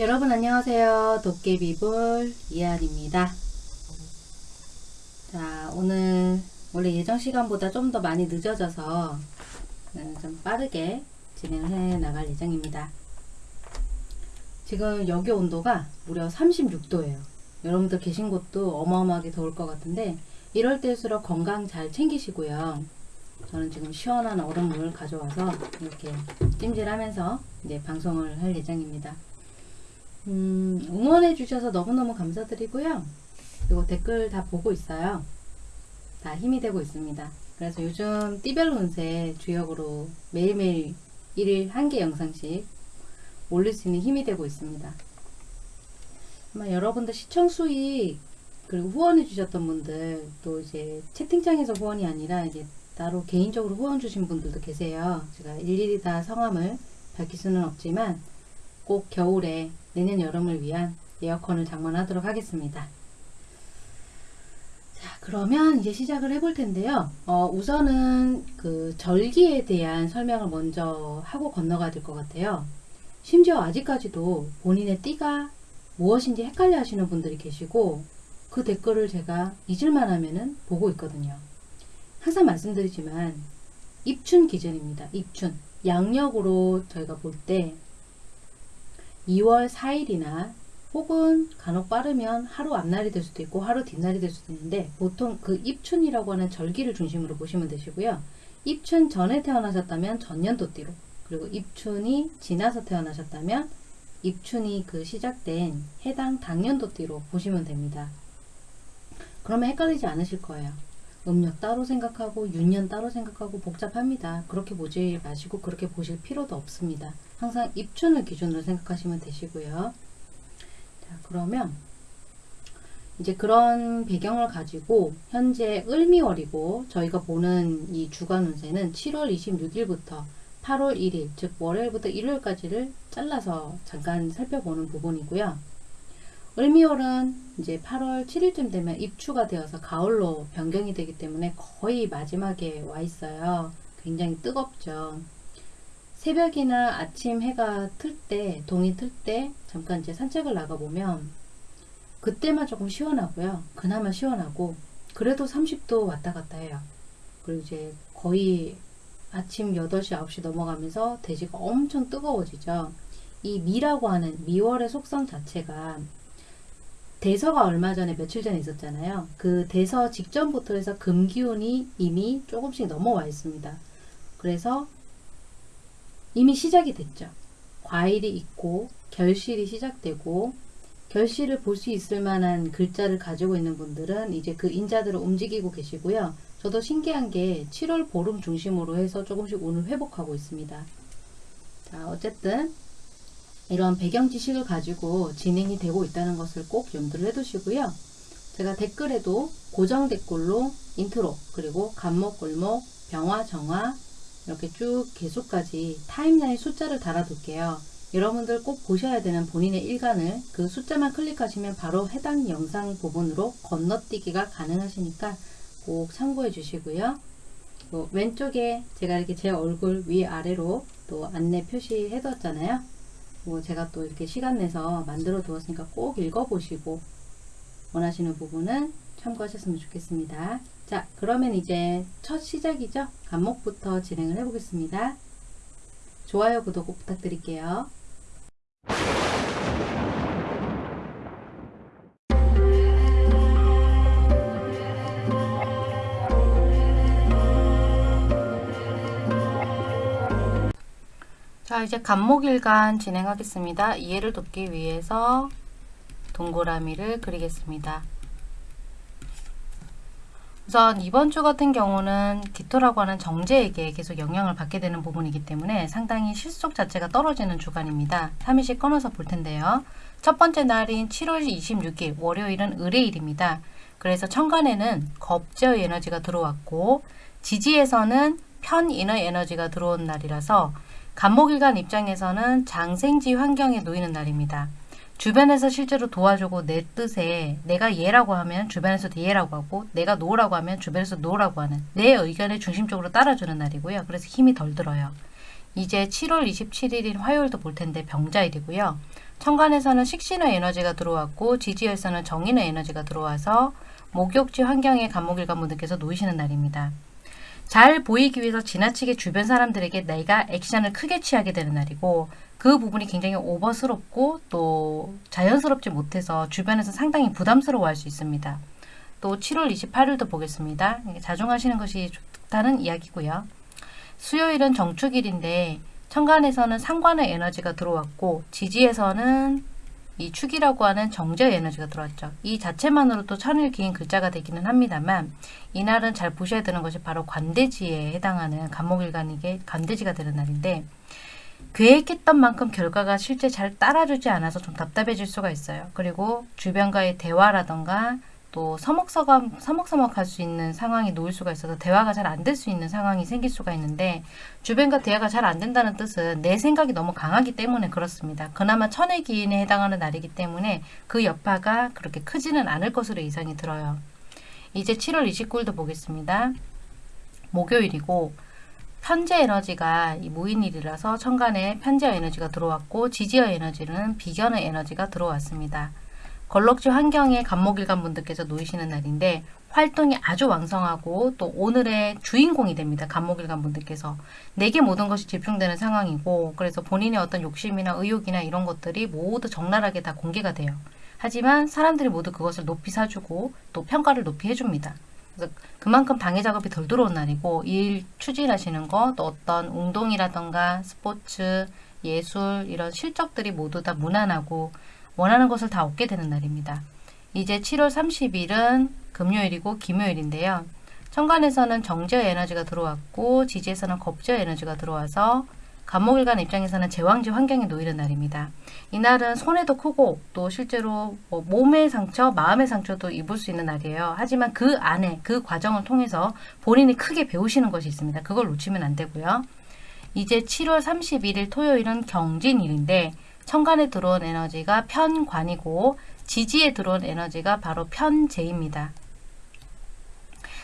여러분 안녕하세요. 도깨비불 이한입니다. 자 오늘 원래 예정 시간보다 좀 더 많이 늦어져서 어, 좀 빠르게 진행을 해 나갈 예정입니다. 지금 여기 온도가 무려 36도예요. 여러분들 계신 곳도 어마어마하게 더울 것 같은데 이럴 때일수록 건강 잘 챙기시고요. 저는 지금 시원한 얼음물 가져와서 이렇게 찜질하면서 이제 방송을 할 예정입니다. 음, 응원해 주셔서 너무너무 감사드리고요. 그리고 댓글 다 보고 있어요. 다 힘이 되고 있습니다. 그래서 요즘 띠별 운세 주역으로 매일매일 1일 한 개 영상씩 올릴 수 있는 힘이 되고 있습니다. 아마 여러분들 시청 수익 그리고 후원해 주셨던 분들 또 이제 채팅창에서 후원이 아니라 이제 따로 개인적으로 후원 주신 분들도 계세요. 제가 일일이 다 성함을 밝힐 수는 없지만 꼭 겨울에 내년 여름을 위한 에어컨을 장만하도록 하겠습니다. 자, 그러면 이제 시작을 해볼 텐데요. 어, 우선은 그 절기에 대한 설명을 먼저 하고 건너가야 될 것 같아요. 심지어 아직까지도 본인의 띠가 무엇인지 헷갈려 하시는 분들이 계시고 그 댓글을 제가 잊을만 하면은 보고 있거든요. 항상 말씀드리지만 입춘 기준입니다. 입춘. 양력으로 저희가 볼 때 2월 4일이나 혹은 간혹 빠르면 하루 앞날이 될 수도 있고 하루 뒷날이 될 수도 있는데 보통 그 입춘이라고 하는 절기를 중심으로 보시면 되시고요. 입춘 전에 태어나셨다면 전년도띠로 그리고 입춘이 지나서 태어나셨다면 입춘이 그 시작된 해당 당년도띠로 보시면 됩니다. 그러면 헷갈리지 않으실 거예요. 음력 따로 생각하고 윤년 따로 생각하고 복잡합니다. 그렇게 보지 마시고 그렇게 보실 필요도 없습니다. 항상 입춘을 기준으로 생각하시면 되시고요. 자, 그러면 이제 그런 배경을 가지고 현재 을미월이고 저희가 보는 이 주간 운세는 7월 26일부터 8월 1일 즉 월요일부터 일요일까지를 잘라서 잠깐 살펴보는 부분이고요. 을미월은 이제 8월 7일쯤 되면 입추가 되어서 가을로 변경이 되기 때문에 거의 마지막에 와 있어요. 굉장히 뜨겁죠. 새벽이나 아침 해가 틀 때, 동이 틀 때 잠깐 이제 산책을 나가보면 그때만 조금 시원하고요. 그나마 시원하고 그래도 30도 왔다 갔다 해요. 그리고 이제 거의 아침 8시, 9시 넘어가면서 대지가 엄청 뜨거워지죠. 이 미라고 하는 미월의 속성 자체가 대서가 얼마 전에 며칠 전에 있었잖아요. 그 대서 직전부터 해서 금기운이 이미 조금씩 넘어와 있습니다. 그래서 이미 시작이 됐죠. 과일이 있고 결실이 시작되고 결실을 볼 수 있을 만한 글자를 가지고 있는 분들은 이제 그 인자들을 움직이고 계시고요. 저도 신기한 게 7월 보름 중심으로 해서 조금씩 오늘 회복하고 있습니다. 자, 어쨌든 이런 배경 지식을 가지고 진행이 되고 있다는 것을 꼭 염두를 해두시고요. 제가 댓글에도 고정 댓글로 인트로 그리고 갑목, 을목, 병화, 정화 이렇게 쭉 계수까지 timeline 숫자를 달아둘게요. 여러분들 꼭 보셔야 되는 본인의 일간을 그 숫자만 클릭하시면 바로 해당 영상 부분으로 건너뛰기가 가능하시니까 꼭 참고해 주시고요. 또 왼쪽에 제가 이렇게 제 얼굴 위아래로 또 안내 표시해 뒀잖아요. 뭐 제가 또 이렇게 시간 내서 만들어 두었으니까 꼭 읽어보시고 원하시는 부분은 참고하셨으면 좋겠습니다. 자 그러면 이제 첫 시작이죠. 간목부터 진행을 해 보겠습니다. 좋아요 구독 꼭 부탁드릴게요. 자 이제 간목일간 진행하겠습니다. 이해를 돕기 위해서 동그라미를 그리겠습니다. 우선 이번 주 같은 경우는 기토라고 하는 정제에게 계속 영향을 받게 되는 부분이기 때문에 상당히 실속 자체가 떨어지는 주간입니다. 3일씩 끊어서 볼 텐데요. 첫 번째 날인 7월 26일 월요일은 의뢰일입니다. 그래서 천간에는 겁제의 에너지가 들어왔고 지지에서는 편인의 에너지가 들어온 날이라서 간목일간 입장에서는 장생지 환경에 놓이는 날입니다. 주변에서 실제로 도와주고 내 뜻에 내가 예라고 하면 주변에서도 예라고 하고 내가 노라고 하면 주변에서 노라고 하는 내 의견에 중심적으로 따라주는 날이고요. 그래서 힘이 덜 들어요. 이제 7월 27일인 화요일도 볼 텐데 병자일이고요. 천간에서는 식신의 에너지가 들어왔고 지지에서는 정인의 에너지가 들어와서 목욕지 환경에 간목일관 분들께서 놓이시는 날입니다. 잘 보이기 위해서 지나치게 주변 사람들에게 내가 액션을 크게 취하게 되는 날이고 그 부분이 굉장히 오버스럽고 또 자연스럽지 못해서 주변에서 상당히 부담스러워할 수 있습니다. 또 7월 28일도 보겠습니다. 자중하시는 것이 좋다는 이야기고요. 수요일은 정축일인데 천간에서는 상관의 에너지가 들어왔고 지지에서는 이 축이라고 하는 정제의 에너지가 들어왔죠. 이 자체만으로도 천일 기인 글자가 되기는 합니다만 이날은 잘 보셔야 되는 것이 바로 관대지에 해당하는 간목일간이게 관대지가 되는 날인데 계획했던 만큼 결과가 실제 잘 따라주지 않아서 좀 답답해질 수가 있어요. 그리고 주변과의 대화라던가 또 서먹서먹, 서먹서먹 할 수 있는 상황이 놓일 수가 있어서 대화가 잘 안 될 수 있는 상황이 생길 수가 있는데 주변과 대화가 잘 안 된다는 뜻은 내 생각이 너무 강하기 때문에 그렇습니다. 그나마 천의 기인에 해당하는 날이기 때문에 그 여파가 그렇게 크지는 않을 것으로 예상이 들어요. 이제 7월 29일도 보겠습니다. 목요일이고 편재 에너지가 이 무인일이라서 천간에 편재 에너지가 들어왔고 지지어 에너지는 비견의 에너지가 들어왔습니다. 걸럭지 환경에 간목일간 분들께서 놓이시는 날인데 활동이 아주 왕성하고 또 오늘의 주인공이 됩니다. 간목일간 분들께서 내게 모든 것이 집중되는 상황이고 그래서 본인의 어떤 욕심이나 의욕이나 이런 것들이 모두 적나라하게 다 공개가 돼요. 하지만 사람들이 모두 그것을 높이 사주고 또 평가를 높이 해줍니다. 그래서 그만큼 방해 작업이 덜 들어온 날이고 일 추진하시는 것, 또 어떤 운동이라던가 스포츠, 예술 이런 실적들이 모두 다 무난하고 원하는 것을 다 얻게 되는 날입니다. 이제 7월 30일은 금요일이고 김요일인데요. 천간에서는 정제 에너지가 들어왔고 지지에서는 겁제 에너지가 들어와서 간목일간 입장에서는 제왕지 환경에 놓이는 날입니다. 이날은 손해도 크고 또 실제로 뭐 몸의 상처, 마음의 상처도 입을 수 있는 날이에요. 하지만 그 안에 그 과정을 통해서 본인이 크게 배우시는 것이 있습니다. 그걸 놓치면 안 되고요. 이제 7월 31일 토요일은 경진일인데 천간에 들어온 에너지가 편관이고 지지에 들어온 에너지가 바로 편재입니다.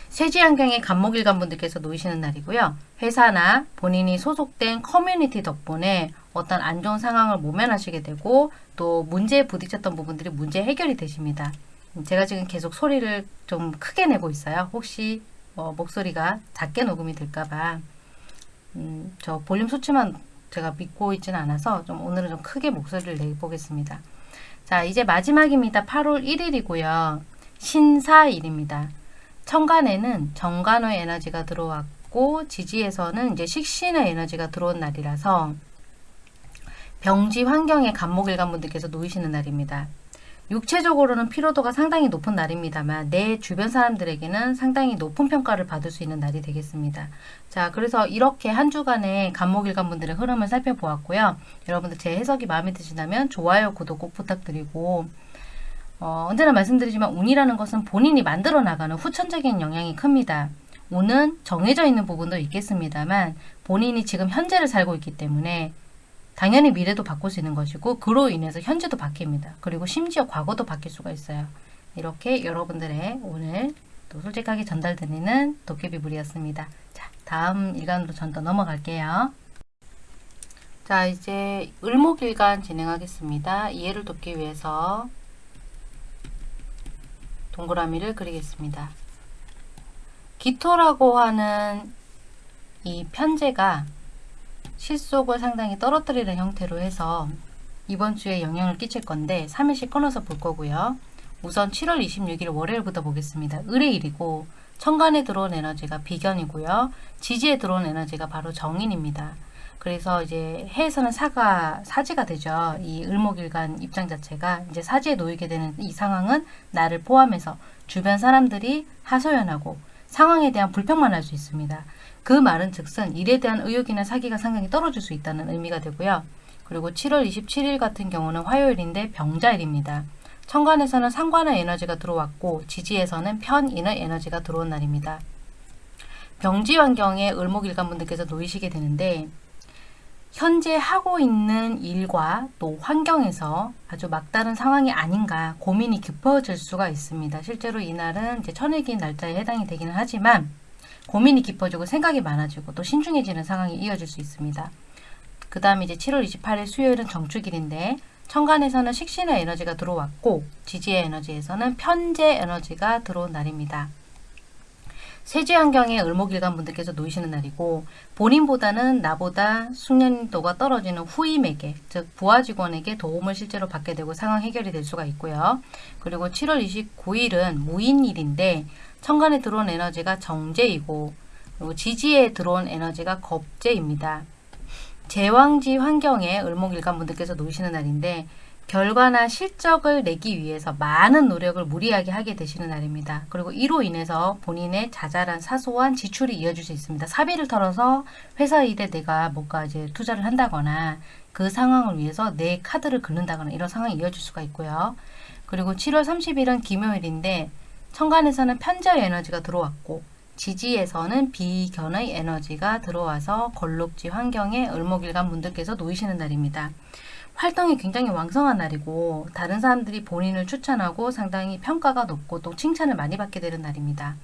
쇠지 환경에 간목일간 분들께서 놓이시는 날이고요. 회사나 본인이 소속된 커뮤니티 덕분에 어떤 안 좋은 상황을 모면하시게 되고 또 문제에 부딪혔던 부분들이 문제 해결이 되십니다. 제가 지금 계속 소리를 좀 크게 내고 있어요. 혹시 어, 목소리가 작게 녹음이 될까봐 음, 저 볼륨 수치만 제가 믿고 있지는 않아서 좀 오늘은 좀 크게 목소리를 내보겠습니다. 자 이제 마지막입니다. 8월 1일이고요. 신사일입니다. 천간에는 정간의 에너지가 들어왔고 지지에서는 이제 식신의 에너지가 들어온 날이라서 병지 환경에 간목일간 분들께서 놓이시는 날입니다. 육체적으로는 피로도가 상당히 높은 날입니다만 내 주변 사람들에게는 상당히 높은 평가를 받을 수 있는 날이 되겠습니다. 자 그래서 이렇게 한 주간의 간목일간 분들의 흐름을 살펴보았고요. 여러분들 제 해석이 마음에 드신다면 좋아요, 구독 꼭 부탁드리고 어, 언제나 말씀드리지만 운이라는 것은 본인이 만들어 나가는 후천적인 영향이 큽니다. 운은 정해져 있는 부분도 있겠습니다만 본인이 지금 현재를 살고 있기 때문에 당연히 미래도 바꿀 수 있는 것이고 그로 인해서 현재도 바뀝니다. 그리고 심지어 과거도 바뀔 수가 있어요. 이렇게 여러분들의 오늘 또 솔직하게 전달드리는 도깨비불이었습니다. 자, 다음 일간으로 전더 넘어갈게요. 자, 이제 을목일간 진행하겠습니다. 이해를 돕기 위해서 동그라미를 그리겠습니다. 기토라고 하는 이 편제가 실속을 상당히 떨어뜨리는 형태로 해서 이번 주에 영향을 끼칠 건데 3일씩 끊어서 볼 거고요. 우선 7월 26일 월요일부터 보겠습니다. 을의 일이고 천간에 들어온 에너지가 비견이고요. 지지에 들어온 에너지가 바로 정인입니다. 그래서 이제 해에서는 사가 사지가 되죠. 이 을목일간 입장 자체가 이제 사지에 놓이게 되는 이 상황은 나를 포함해서 주변 사람들이 하소연하고 상황에 대한 불평만 할 수 있습니다. 그 말은 즉슨 일에 대한 의욕이나 사기가 상당히 떨어질 수 있다는 의미가 되고요. 그리고 7월 27일 같은 경우는 화요일인데 병자일입니다. 천간에서는 상관의 에너지가 들어왔고 지지에서는 편인의 에너지가 들어온 날입니다. 병지 환경에 을목일간 분들께서 놓이시게 되는데 현재 하고 있는 일과 또 환경에서 아주 막다른 상황이 아닌가 고민이 깊어질 수가 있습니다. 실제로 이날은 이제 천일기 날짜에 해당이 되기는 하지만 고민이 깊어지고 생각이 많아지고 또 신중해지는 상황이 이어질 수 있습니다. 그 다음에 이제 7월 28일 수요일은 정축일인데 천간에서는 식신의 에너지가 들어왔고 지지의 에너지에서는 편재 에너지가 들어온 날입니다. 세지 환경에 을목일간 분들께서 놓이시는 날이고 본인보다는 나보다 숙련도가 떨어지는 후임에게 즉 부하 직원에게 도움을 실제로 받게 되고 상황 해결이 될 수가 있고요. 그리고 7월 29일은 무인일인데 천간에 들어온 에너지가 정제이고 그리고 지지에 들어온 에너지가 겁제입니다. 제왕지 환경에 을목일간 분들께서 놓이시는 날인데 결과나 실적을 내기 위해서 많은 노력을 무리하게 하게 되시는 날입니다. 그리고 이로 인해서 본인의 자잘한 사소한 지출이 이어질 수 있습니다. 사비를 털어서 회사 일에 내가 뭔가 이제 투자를 한다거나 그 상황을 위해서 내 카드를 긁는다거나 이런 상황이 이어질 수가 있고요. 그리고 7월 30일은 김요일인데 천간에서는 편저의 에너지가 들어왔고 지지에서는 비견의 에너지가 들어와서 걸록지 환경에 을목일간 분들께서 놓이시는 날입니다. 활동이 굉장히 왕성한 날이고 다른 사람들이 본인을 추천하고 상당히 평가가 높고 또 칭찬을 많이 받게 되는 날입니다.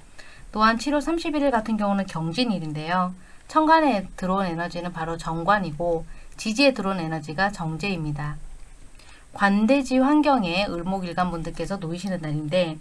또한 7월 31일 같은 경우는 경진일인데요. 천간에 들어온 에너지는 바로 정관이고 지지에 들어온 에너지가 정제입니다. 관대지 환경에 을목일간 분들께서 놓이시는 날인데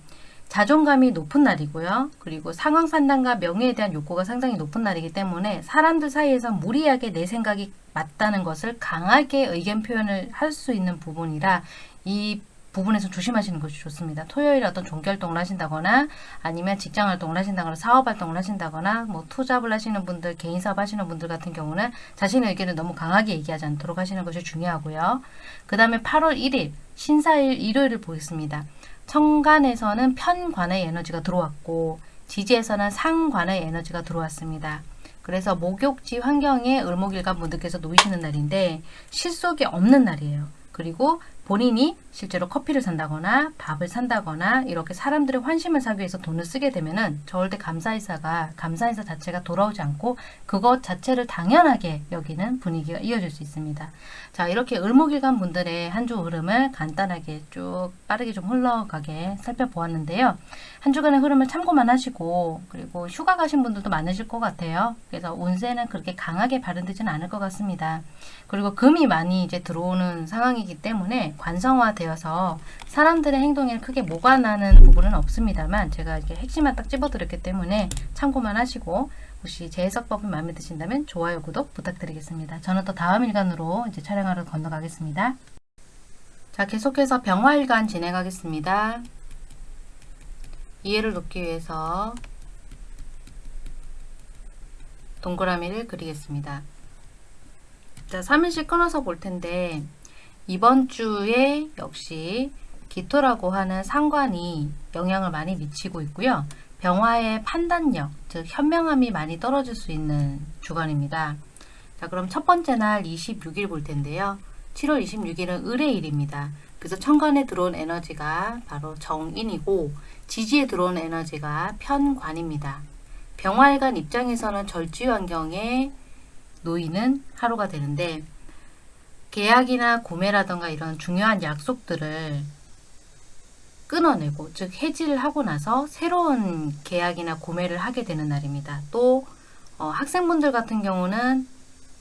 자존감이 높은 날이고요. 그리고 상황 판단과 명예에 대한 욕구가 상당히 높은 날이기 때문에 사람들 사이에서 무리하게 내 생각이 맞다는 것을 강하게 의견 표현을 할 수 있는 부분이라 이 부분에서 조심하시는 것이 좋습니다. 토요일에 어떤 종결동을 하신다거나 아니면 직장 활동을 하신다거나 사업 활동을 하신다거나 뭐 투잡을 하시는 분들, 개인 사업 하시는 분들 같은 경우는 자신의 의견을 너무 강하게 얘기하지 않도록 하시는 것이 중요하고요. 그 다음에 8월 1일 신사일 일요일을 보겠습니다. 천간에서는 편관의 에너지가 들어왔고 지지에서는 상관의 에너지가 들어왔습니다. 그래서 목욕지 환경에 을목일간 분들께서 놓이시는 날인데 실속이 없는 날이에요. 그리고 본인이 실제로 커피를 산다거나 밥을 산다거나 이렇게 사람들의 환심을 사기 위해서 돈을 쓰게 되면은 절대 감사이사가 감사이사 자체가 돌아오지 않고 그것 자체를 당연하게 여기는 분위기가 이어질 수 있습니다. 자 이렇게 을목일간 분들의 한 주 흐름을 간단하게 쭉 빠르게 좀 흘러가게 살펴보았는데요. 한 주간의 흐름을 참고만 하시고 그리고 휴가 가신 분들도 많으실 것 같아요. 그래서 운세는 그렇게 강하게 발현되지는 않을 것 같습니다. 그리고 금이 많이 이제 들어오는 상황이기 때문에 관성화되어서 사람들의 행동에 크게 모관하는 부분은 없습니다만 제가 이렇게 핵심만 딱 집어드렸기 때문에 참고만 하시고 혹시 제 해석법이 마음에 드신다면 좋아요, 구독 부탁드리겠습니다. 저는 또 다음 일간으로 이제 촬영하러 건너가겠습니다. 자, 계속해서 병화일간 진행하겠습니다. 이해를 돕기 위해서 동그라미를 그리겠습니다. 자, 3일씩 끊어서 볼 텐데 이번 주에 역시 기토라고 하는 상관이 영향을 많이 미치고 있고요. 병화의 판단력, 즉 현명함이 많이 떨어질 수 있는 주간입니다. 자, 그럼 첫 번째 날 26일 볼 텐데요. 7월 26일은 을의 일입니다. 그래서 천간에 들어온 에너지가 바로 정인이고 지지에 들어온 에너지가 편관입니다. 병화일간 입장에서는 절지 환경에 놓이는 하루가 되는데 계약이나 구매라던가 이런 중요한 약속들을 끊어내고 즉 해지를 하고 나서 새로운 계약이나 구매를 하게 되는 날입니다. 또 어, 학생분들 같은 경우는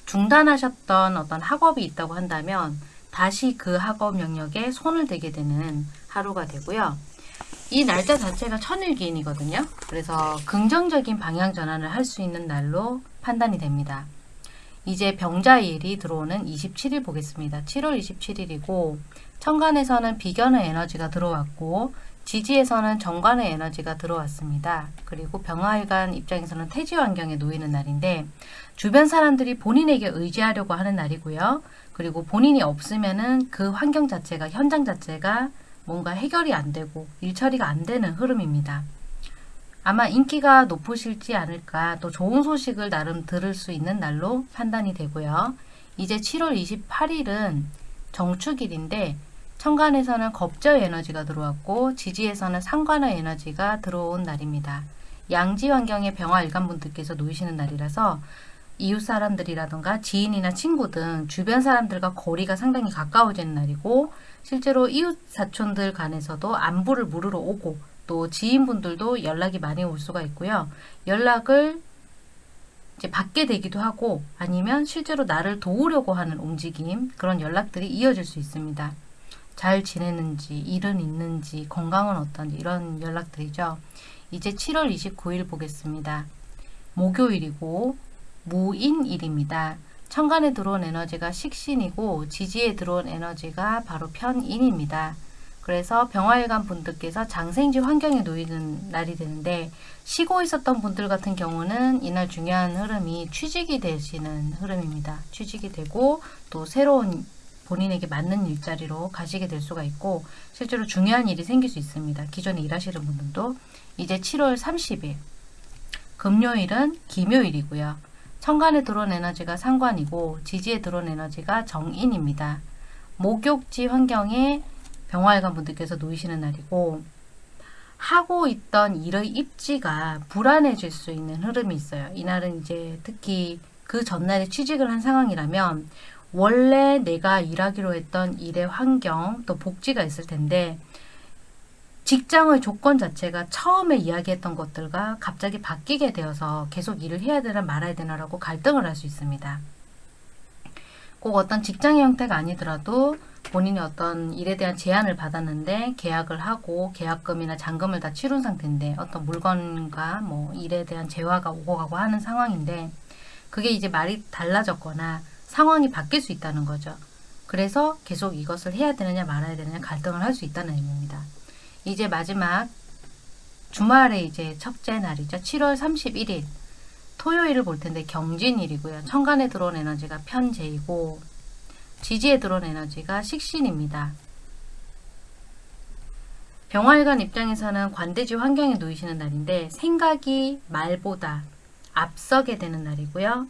중단하셨던 어떤 학업이 있다고 한다면 다시 그 학업 영역에 손을 대게 되는 하루가 되고요. 이 날짜 자체가 천일기인이거든요. 그래서 긍정적인 방향 전환을 할 수 있는 날로 판단이 됩니다. 이제 병자일이 들어오는 27일 보겠습니다. 7월 27일이고 천간에서는 비견의 에너지가 들어왔고 지지에서는 정관의 에너지가 들어왔습니다. 그리고 병화일간 입장에서는 태지 환경에 놓이는 날인데 주변 사람들이 본인에게 의지하려고 하는 날이고요. 그리고 본인이 없으면은 그 환경 자체가 현장 자체가 뭔가 해결이 안 되고 일 처리가 안 되는 흐름입니다. 아마 인기가 높으실지 않을까 또 좋은 소식을 나름 들을 수 있는 날로 판단이 되고요. 이제 7월 28일은 정축일인데 천간에서는 겁저의 에너지가 들어왔고 지지에서는 상관의 에너지가 들어온 날입니다. 양지 환경의 병화 일간분들께서 놓이시는 날이라서 이웃 사람들이라던가 지인이나 친구 등 주변 사람들과 거리가 상당히 가까워지는 날이고 실제로 이웃 사촌들 간에서도 안부를 물으러 오고 또 지인분들도 연락이 많이 올 수가 있고요. 연락을 이제 받게 되기도 하고 아니면 실제로 나를 도우려고 하는 움직임 그런 연락들이 이어질 수 있습니다. 잘 지내는지, 일은 있는지, 건강은 어떤지 이런 연락들이죠. 이제 7월 29일 보겠습니다. 목요일이고 무인일입니다. 천간에 들어온 에너지가 식신이고 지지에 들어온 에너지가 바로 편인입니다. 그래서 병화일관 분들께서 장생지 환경에 놓이는 날이 되는데 쉬고 있었던 분들 같은 경우는 이날 중요한 흐름이 취직이 되시는 흐름입니다. 취직이 되고 또 새로운 본인에게 맞는 일자리로 가시게 될 수가 있고 실제로 중요한 일이 생길 수 있습니다. 기존에 일하시는 분들도 이제 7월 30일 금요일은 기묘일이고요. 천간에 들어온 에너지가 상관이고 지지에 들어온 에너지가 정인입니다. 목욕지 환경에 병화일관 분들께서 놓이시는 날이고 하고 있던 일의 입지가 불안해질 수 있는 흐름이 있어요. 이날은 이제 특히 그 전날에 취직을 한 상황이라면 원래 내가 일하기로 했던 일의 환경 또 복지가 있을 텐데 직장의 조건 자체가 처음에 이야기했던 것들과 갑자기 바뀌게 되어서 계속 일을 해야 되나 말아야 되나라고 갈등을 할 수 있습니다. 꼭 어떤 직장의 형태가 아니더라도 본인이 어떤 일에 대한 제안을 받았는데 계약을 하고 계약금이나 잔금을 다 치른 상태인데 어떤 물건과 뭐 일에 대한 재화가 오고 가고 하는 상황인데 그게 이제 말이 달라졌거나 상황이 바뀔 수 있다는 거죠. 그래서 계속 이것을 해야 되느냐 말아야 되느냐 갈등을 할 수 있다는 의미입니다. 이제 마지막 주말에 이제 첫째 날이죠. 7월 31일 토요일을 볼 텐데 경진일이고요. 천간에 들어온 에너지가 편재이고 지지에 들어온 에너지가 식신입니다. 병활관 입장에서는 관대지 환경에 놓이시는 날인데 생각이 말보다 앞서게 되는 날이고요.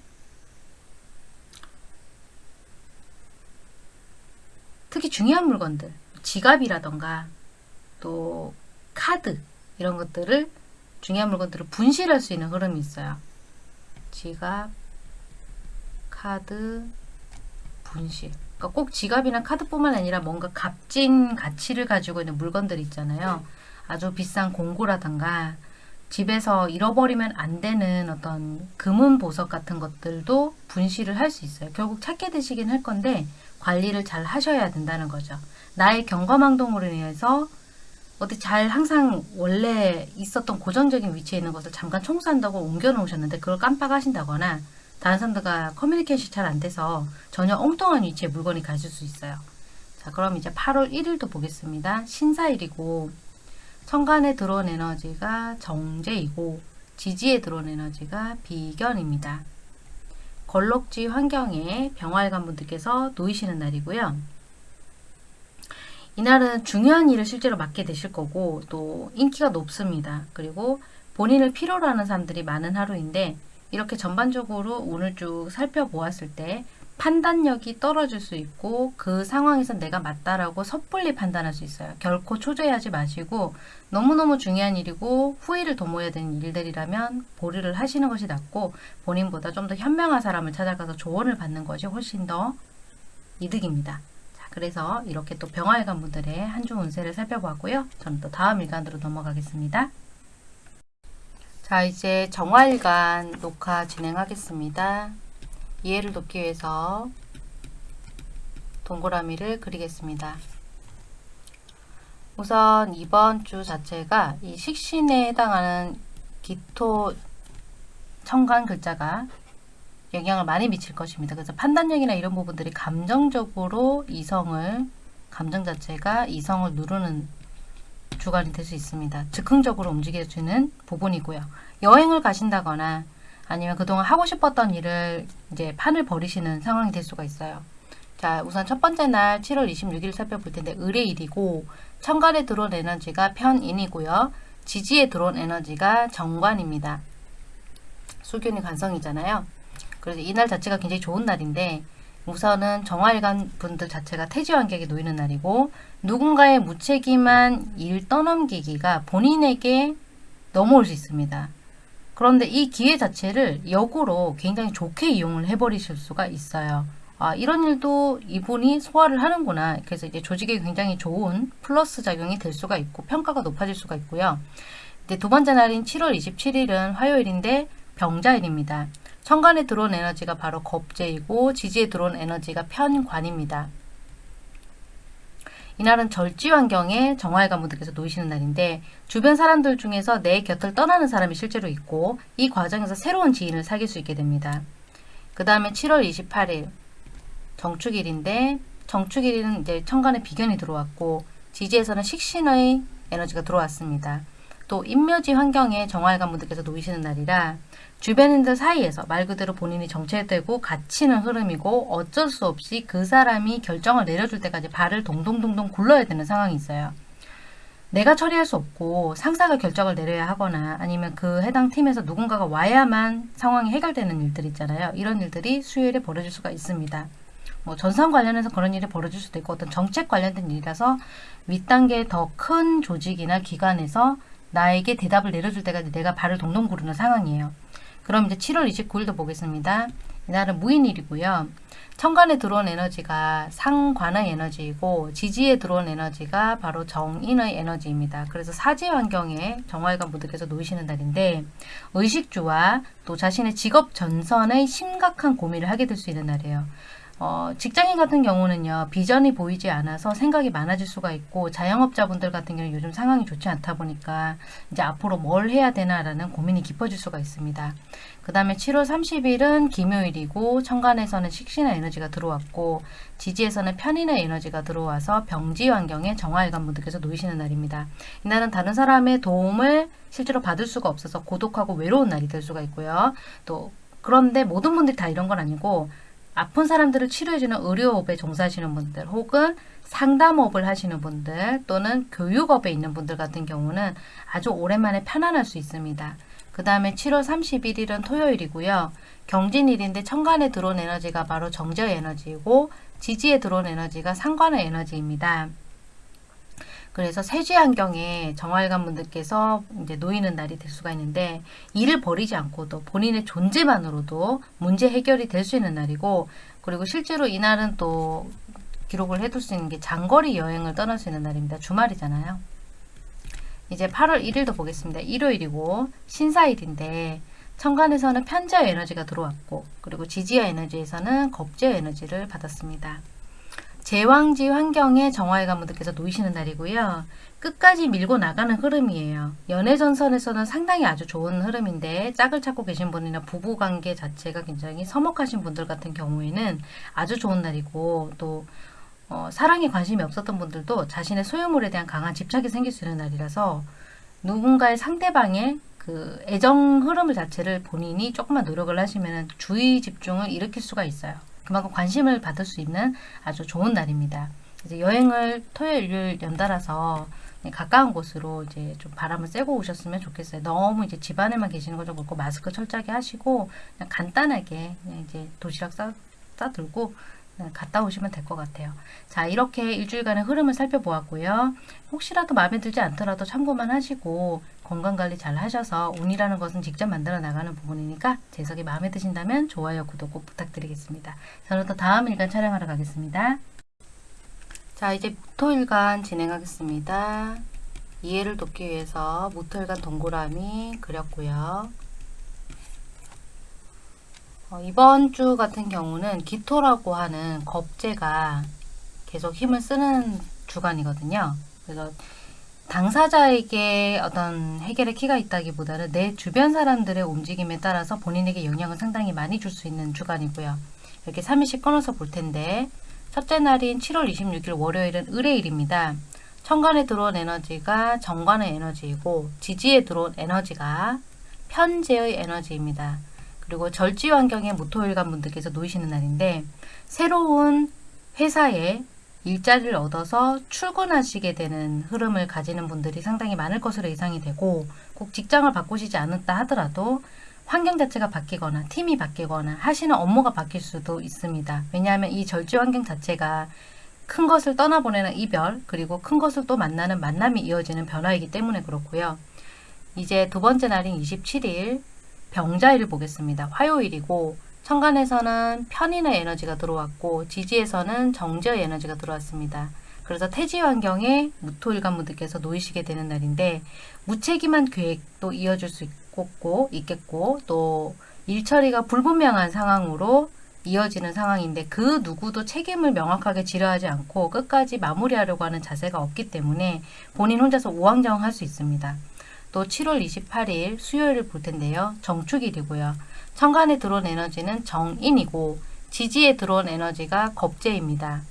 특히 중요한 물건들, 지갑이라던가 또 카드 이런 것들을 중요한 물건들을 분실할 수 있는 흐름이 있어요. 지갑, 카드, 분실. 그러니까 꼭 지갑이나 카드뿐만 아니라 뭔가 값진 가치를 가지고 있는 물건들 있잖아요. 아주 비싼 공구라던가 집에서 잃어버리면 안 되는 어떤 금은 보석 같은 것들도 분실을 할 수 있어요. 결국 찾게 되시긴 할 건데 관리를 잘 하셔야 된다는 거죠. 나의 경거망동으로 인해서 어디 잘 항상 원래 있었던 고정적인 위치에 있는 것을 잠깐 청소한다고 옮겨 놓으셨는데 그걸 깜빡하신다거나 다른 사람들과 커뮤니케이션이 잘 안 돼서 전혀 엉뚱한 위치에 물건이 가실 수 있어요. 자 그럼 이제 8월 1일도 보겠습니다. 신사일이고 천간에 들어온 에너지가 정제이고 지지에 들어온 에너지가 비견입니다. 걸럭지 환경에 병활관 분들께서 놓이시는 날이고요. 이날은 중요한 일을 실제로 맡게 되실 거고 또 인기가 높습니다. 그리고 본인을 필요로 하는 사람들이 많은 하루인데 이렇게 전반적으로 오늘 쭉 살펴보았을 때 판단력이 떨어질 수 있고 그 상황에서 내가 맞다라고 섣불리 판단할 수 있어요. 결코 초조해하지 마시고 너무너무 중요한 일이고 후회를 도모해야 되는 일들이라면 보류를 하시는 것이 낫고 본인보다 좀 더 현명한 사람을 찾아가서 조언을 받는 것이 훨씬 더 이득입니다. 자, 그래서 이렇게 또 병화일관 분들의 한 주 운세를 살펴보았고요. 저는 또 다음 일간으로 넘어가겠습니다. 자 이제 정화일간 녹화 진행하겠습니다. 이해를 돕기 위해서 동그라미를 그리겠습니다. 우선 이번 주 자체가 이 식신에 해당하는 기토 청간 글자가 영향을 많이 미칠 것입니다. 그래서 판단력이나 이런 부분들이 감정적으로 이성을 감정 자체가 이성을 누르는 주관이 될 수 있습니다. 즉흥적으로 움직여주는 부분이고요. 여행을 가신다거나 아니면 그동안 하고 싶었던 일을 이제 판을 버리시는 상황이 될 수가 있어요. 자, 우선 첫 번째 날 7월 26일 살펴볼 텐데 을의일이고 천간에 들어온 에너지가 편인이고요. 지지에 들어온 에너지가 정관입니다. 수균이 관성이잖아요. 그래서 이날 자체가 굉장히 좋은 날인데 우선은 정화일관 분들 자체가 태지 환경에 놓이는 날이고 누군가의 무책임한 일 떠넘기기가 본인에게 넘어올 수 있습니다. 그런데 이 기회 자체를 역으로 굉장히 좋게 이용을 해버리실 수가 있어요. 아, 이런 일도 이분이 소화를 하는구나. 그래서 이제 조직에 굉장히 좋은 플러스 작용이 될 수가 있고 평가가 높아질 수가 있고요. 이제 두 번째 날인 7월 27일은 화요일인데 병자일입니다. 천간에 들어온 에너지가 바로 겁재이고 지지에 들어온 에너지가 편관입니다. 이날은 절지 환경에 정화일관 분들께서 놓이시는 날인데 주변 사람들 중에서 내 곁을 떠나는 사람이 실제로 있고 이 과정에서 새로운 지인을 사귈 수 있게 됩니다. 그 다음에 7월 28일 정축일인데 정축일은 이제 천간에 비견이 들어왔고 지지에서는 식신의 에너지가 들어왔습니다. 또 인묘지 환경에 정화일관 분들께서 놓이시는 날이라 주변인들 사이에서 말 그대로 본인이 정체되고 갇히는 흐름이고 어쩔 수 없이 그 사람이 결정을 내려줄 때까지 발을 동동동동 굴러야 되는 상황이 있어요. 내가 처리할 수 없고 상사가 결정을 내려야 하거나 아니면 그 해당 팀에서 누군가가 와야만 상황이 해결되는 일들 있잖아요. 이런 일들이 수요일에 벌어질 수가 있습니다. 뭐 전산 관련해서 그런 일이 벌어질 수도 있고 어떤 정책 관련된 일이라서 윗단계 더 큰 조직이나 기관에서 나에게 대답을 내려줄 때까지 내가 발을 동동 구르는 상황이에요. 그럼 이제 7월 29일도 보겠습니다. 이날은 무인일이고요. 천간에 들어온 에너지가 상관의 에너지이고 지지에 들어온 에너지가 바로 정인의 에너지입니다. 그래서 사지 환경에 정화일관 분들께서 놓이시는 날인데 의식주와 또 자신의 직업 전선의 심각한 고민을 하게 될 수 있는 날이에요. 어, 직장인 같은 경우는요, 비전이 보이지 않아서 생각이 많아질 수가 있고, 자영업자분들 같은 경우는 요즘 상황이 좋지 않다 보니까, 이제 앞으로 뭘 해야 되나라는 고민이 깊어질 수가 있습니다. 그 다음에 7월 30일은 김요일이고, 천간에서는 식신의 에너지가 들어왔고, 지지에서는 편인의 에너지가 들어와서 병지 환경에 정화일관 분들께서 놓이시는 날입니다. 이날은 다른 사람의 도움을 실제로 받을 수가 없어서 고독하고 외로운 날이 될 수가 있고요. 또, 그런데 모든 분들이 다 이런 건 아니고, 아픈 사람들을 치료해주는 의료업에 종사하시는 분들 혹은 상담업을 하시는 분들 또는 교육업에 있는 분들 같은 경우는 아주 오랜만에 편안할 수 있습니다. 그 다음에 7월 31일은 토요일이고요. 경진일인데 천간에 들어온 에너지가 바로 정제의 에너지이고 지지에 들어온 에너지가 상관의 에너지입니다. 그래서 세지 환경에 정활관 분들께서 이제 놓이는 날이 될 수가 있는데 일을 버리지 않고도 본인의 존재만으로도 문제 해결이 될 수 있는 날이고 그리고 실제로 이날은 또 기록을 해둘 수 있는 게 장거리 여행을 떠날 수 있는 날입니다. 주말이잖아요. 이제 8월 1일도 보겠습니다. 일요일이고 신사일인데 천간에서는 편지의 에너지가 들어왔고 그리고 지지의 에너지에서는 겁제의 에너지를 받았습니다. 제왕지 환경에 정화의 가문들께서 놓이시는 날이고요. 끝까지 밀고 나가는 흐름이에요. 연애 전선에서는 상당히 아주 좋은 흐름인데 짝을 찾고 계신 분이나 부부관계 자체가 굉장히 서먹하신 분들 같은 경우에는 아주 좋은 날이고 또 어, 사랑에 관심이 없었던 분들도 자신의 소유물에 대한 강한 집착이 생길 수 있는 날이라서 누군가의 상대방의 그 애정 흐름 자체를 본인이 조금만 노력을 하시면 주의 집중을 일으킬 수가 있어요. 그만큼 관심을 받을 수 있는 아주 좋은 날입니다. 이제 여행을 토요일, 일요일 연달아서 가까운 곳으로 이제 좀 바람을 쐬고 오셨으면 좋겠어요. 너무 이제 집 안에만 계시는 거 좀 그렇고 마스크 철저하게 하시고 그냥 간단하게 그냥 이제 도시락 싸, 싸들고 갔다 오시면 될 것 같아요. 자 이렇게 일주일간의 흐름을 살펴보았고요. 혹시라도 마음에 들지 않더라도 참고만 하시고 건강관리 잘 하셔서 운이라는 것은 직접 만들어 나가는 부분이니까 재석이 마음에 드신다면 좋아요, 구독 꼭 부탁드리겠습니다. 저는 또 다음 일간 촬영하러 가겠습니다. 자 이제 무토일간 진행하겠습니다. 이해를 돕기 위해서 무토일간 동그라미 그렸고요. 어, 이번 주 같은 경우는 기토라고 하는 겁재가 계속 힘을 쓰는 주간이거든요. 그래서 당사자에게 어떤 해결의 키가 있다기보다는 내 주변 사람들의 움직임에 따라서 본인에게 영향을 상당히 많이 줄 수 있는 주간이고요. 이렇게 3일씩 끊어서 볼 텐데 첫째 날인 7월 26일 월요일은 을의일입니다. 천간에 들어온 에너지가 정관의 에너지이고 지지에 들어온 에너지가 편재의 에너지입니다. 그리고 절지 환경에 무토일간 분들께서 놓이시는 날인데 새로운 회사에 일자리를 얻어서 출근하시게 되는 흐름을 가지는 분들이 상당히 많을 것으로 예상이 되고 꼭 직장을 바꾸시지 않았다 하더라도 환경 자체가 바뀌거나 팀이 바뀌거나 하시는 업무가 바뀔 수도 있습니다. 왜냐하면 이 절지 환경 자체가 큰 것을 떠나보내는 이별 그리고 큰 것을 또 만나는 만남이 이어지는 변화이기 때문에 그렇고요. 이제 두 번째 날인 27일 병자일을 보겠습니다. 화요일이고 천간에서는 편인의 에너지가 들어왔고 지지에서는 정제의 에너지가 들어왔습니다. 그래서 태지 환경에 무토일관분들께서 놓이시게 되는 날인데 무책임한 계획도 이어질 수 있고 있겠고 또 일처리가 불분명한 상황으로 이어지는 상황인데 그 누구도 책임을 명확하게 지려하지 않고 끝까지 마무리하려고 하는 자세가 없기 때문에 본인 혼자서 우왕좌왕할 수 있습니다. 또 7월 28일 수요일을 볼 텐데요. 정축일이고요. 천간에 들어온 에너지는 정인이고 지지에 들어온 에너지가 겁재입니다.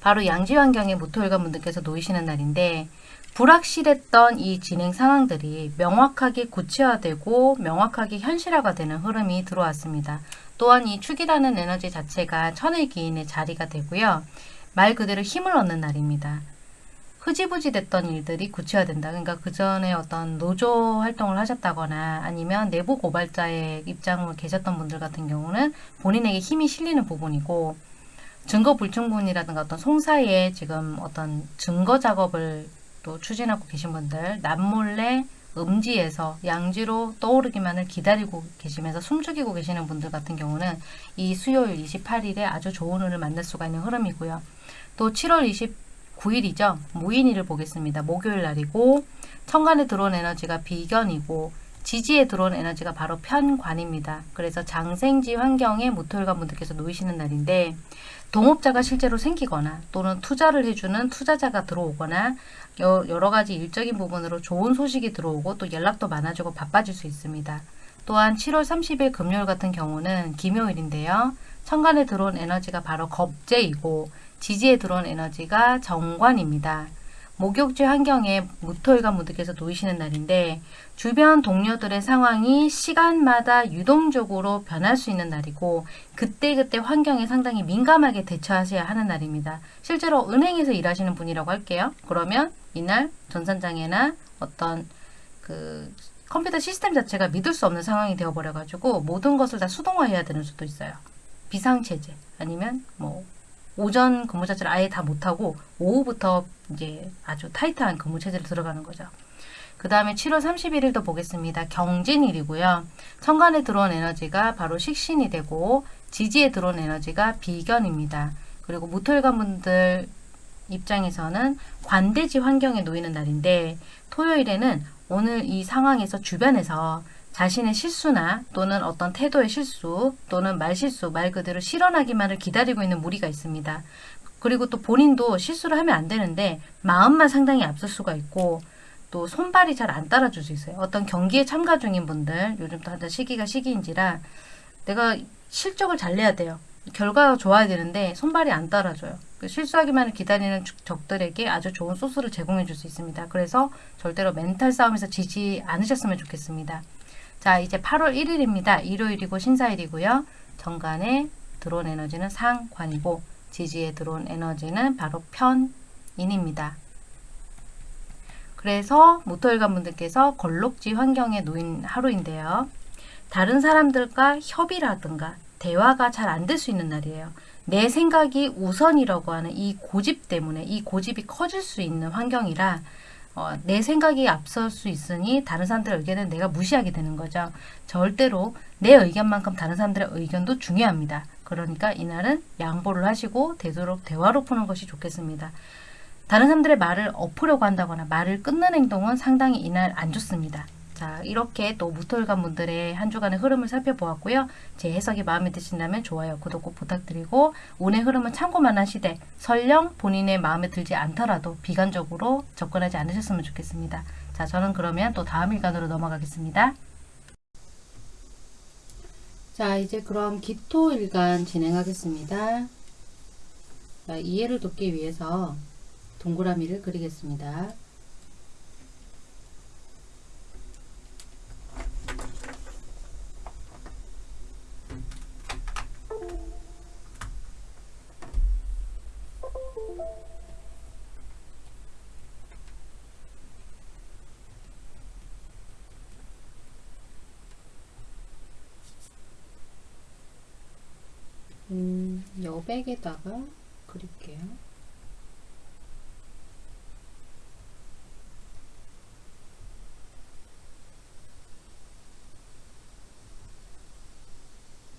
바로 양지 환경에 모토일관 분들께서 놓이시는 날인데 불확실했던 이 진행 상황들이 명확하게 구체화되고 명확하게 현실화가 되는 흐름이 들어왔습니다. 또한 이 축이라는 에너지 자체가 천의 기인의 자리가 되고요. 말 그대로 힘을 얻는 날입니다. 흐지부지 됐던 일들이 구체화된다. 그러니까 그 전에 어떤 노조 활동을 하셨다거나 아니면 내부 고발자의 입장으로 계셨던 분들 같은 경우는 본인에게 힘이 실리는 부분이고 증거 불충분이라든가 어떤 송사에 지금 어떤 증거 작업을 또 추진하고 계신 분들 남몰래 음지에서 양지로 떠오르기만을 기다리고 계시면서 숨죽이고 계시는 분들 같은 경우는 이 수요일 28일에 아주 좋은 운을 만날 수가 있는 흐름이고요. 또 7월 29일이죠. 무인일을 보겠습니다. 목요일 날이고 천간에 들어온 에너지가 비견이고 지지에 들어온 에너지가 바로 편관입니다. 그래서 장생지 환경에 모토일관 분들께서 놓이시는 날인데 동업자가 실제로 생기거나 또는 투자를 해주는 투자자가 들어오거나 여- 여러 가지 일적인 부분으로 좋은 소식이 들어오고 또 연락도 많아지고 바빠질 수 있습니다. 또한 7월 30일 금요일 같은 경우는 기묘일인데요. 천간에 들어온 에너지가 바로 겁재이고 지지에 들어온 에너지가 정관입니다. 목욕지 환경에 무토일관 분들께서 놓이시는 날인데 주변 동료들의 상황이 시간마다 유동적으로 변할 수 있는 날이고 그때그때 환경에 상당히 민감하게 대처하셔야 하는 날입니다. 실제로 은행에서 일하시는 분이라고 할게요. 그러면 이날 전산장애나 어떤 그 컴퓨터 시스템 자체가 믿을 수 없는 상황이 되어버려가지고 모든 것을 다 수동화해야 되는 수도 있어요. 비상체제 아니면 뭐 오전 근무 자체를 아예 다 못하고 오후부터 이제 아주 타이트한 근무 체제로 들어가는 거죠. 그 다음에 7월 31일도 보겠습니다. 경진일이고요. 천간에 들어온 에너지가 바로 식신이 되고 지지에 들어온 에너지가 비견입니다. 그리고 무토일관 분들 입장에서는 관대지 환경에 놓이는 날인데 토요일에는 오늘 이 상황에서 주변에서 자신의 실수나 또는 어떤 태도의 실수 또는 말실수 말 그대로 실현하기만을 기다리고 있는 무리가 있습니다. 그리고 또 본인도 실수를 하면 안 되는데 마음만 상당히 앞설 수가 있고 또 손발이 잘 안 따라줄 수 있어요. 어떤 경기에 참가 중인 분들 요즘 또 한자 시기가 시기인지라 내가 실적을 잘 내야 돼요. 결과가 좋아야 되는데 손발이 안 따라줘요. 그 실수하기만을 기다리는 적- 적들에게 아주 좋은 소스를 제공해 줄 수 있습니다. 그래서 절대로 멘탈 싸움에서 지지 않으셨으면 좋겠습니다. 자, 이제 8월 1일입니다. 일요일이고 신사일이고요. 정관에 들어온 에너지는 상관이고 지지에 들어온 에너지는 바로 편인입니다. 그래서 모토일관 분들께서 걸록지 환경에 놓인 하루인데요. 다른 사람들과 협의라든가 대화가 잘 안 될 수 있는 날이에요. 내 생각이 우선이라고 하는 이 고집 때문에 이 고집이 커질 수 있는 환경이라 어, 내 생각이 앞설 수 있으니 다른 사람들의 의견을 내가 무시하게 되는 거죠. 절대로 내 의견만큼 다른 사람들의 의견도 중요합니다. 그러니까 이날은 양보를 하시고 되도록 대화로 푸는 것이 좋겠습니다. 다른 사람들의 말을 엎으려고 한다거나 말을 끊는 행동은 상당히 이날 안 좋습니다. 자, 이렇게 또 무토일관 분들의 한 주간의 흐름을 살펴보았고요. 제 해석이 마음에 드신다면 좋아요, 구독 꼭 부탁드리고 운의 흐름은 참고만 하시되 설령 본인의 마음에 들지 않더라도 비관적으로 접근하지 않으셨으면 좋겠습니다. 자, 저는 그러면 또 다음 일간으로 넘어가겠습니다. 자, 이제 그럼 기토 일간 진행하겠습니다. 자, 이해를 돕기 위해서 동그라미를 그리겠습니다. 음, 여백에다가 그릴게요.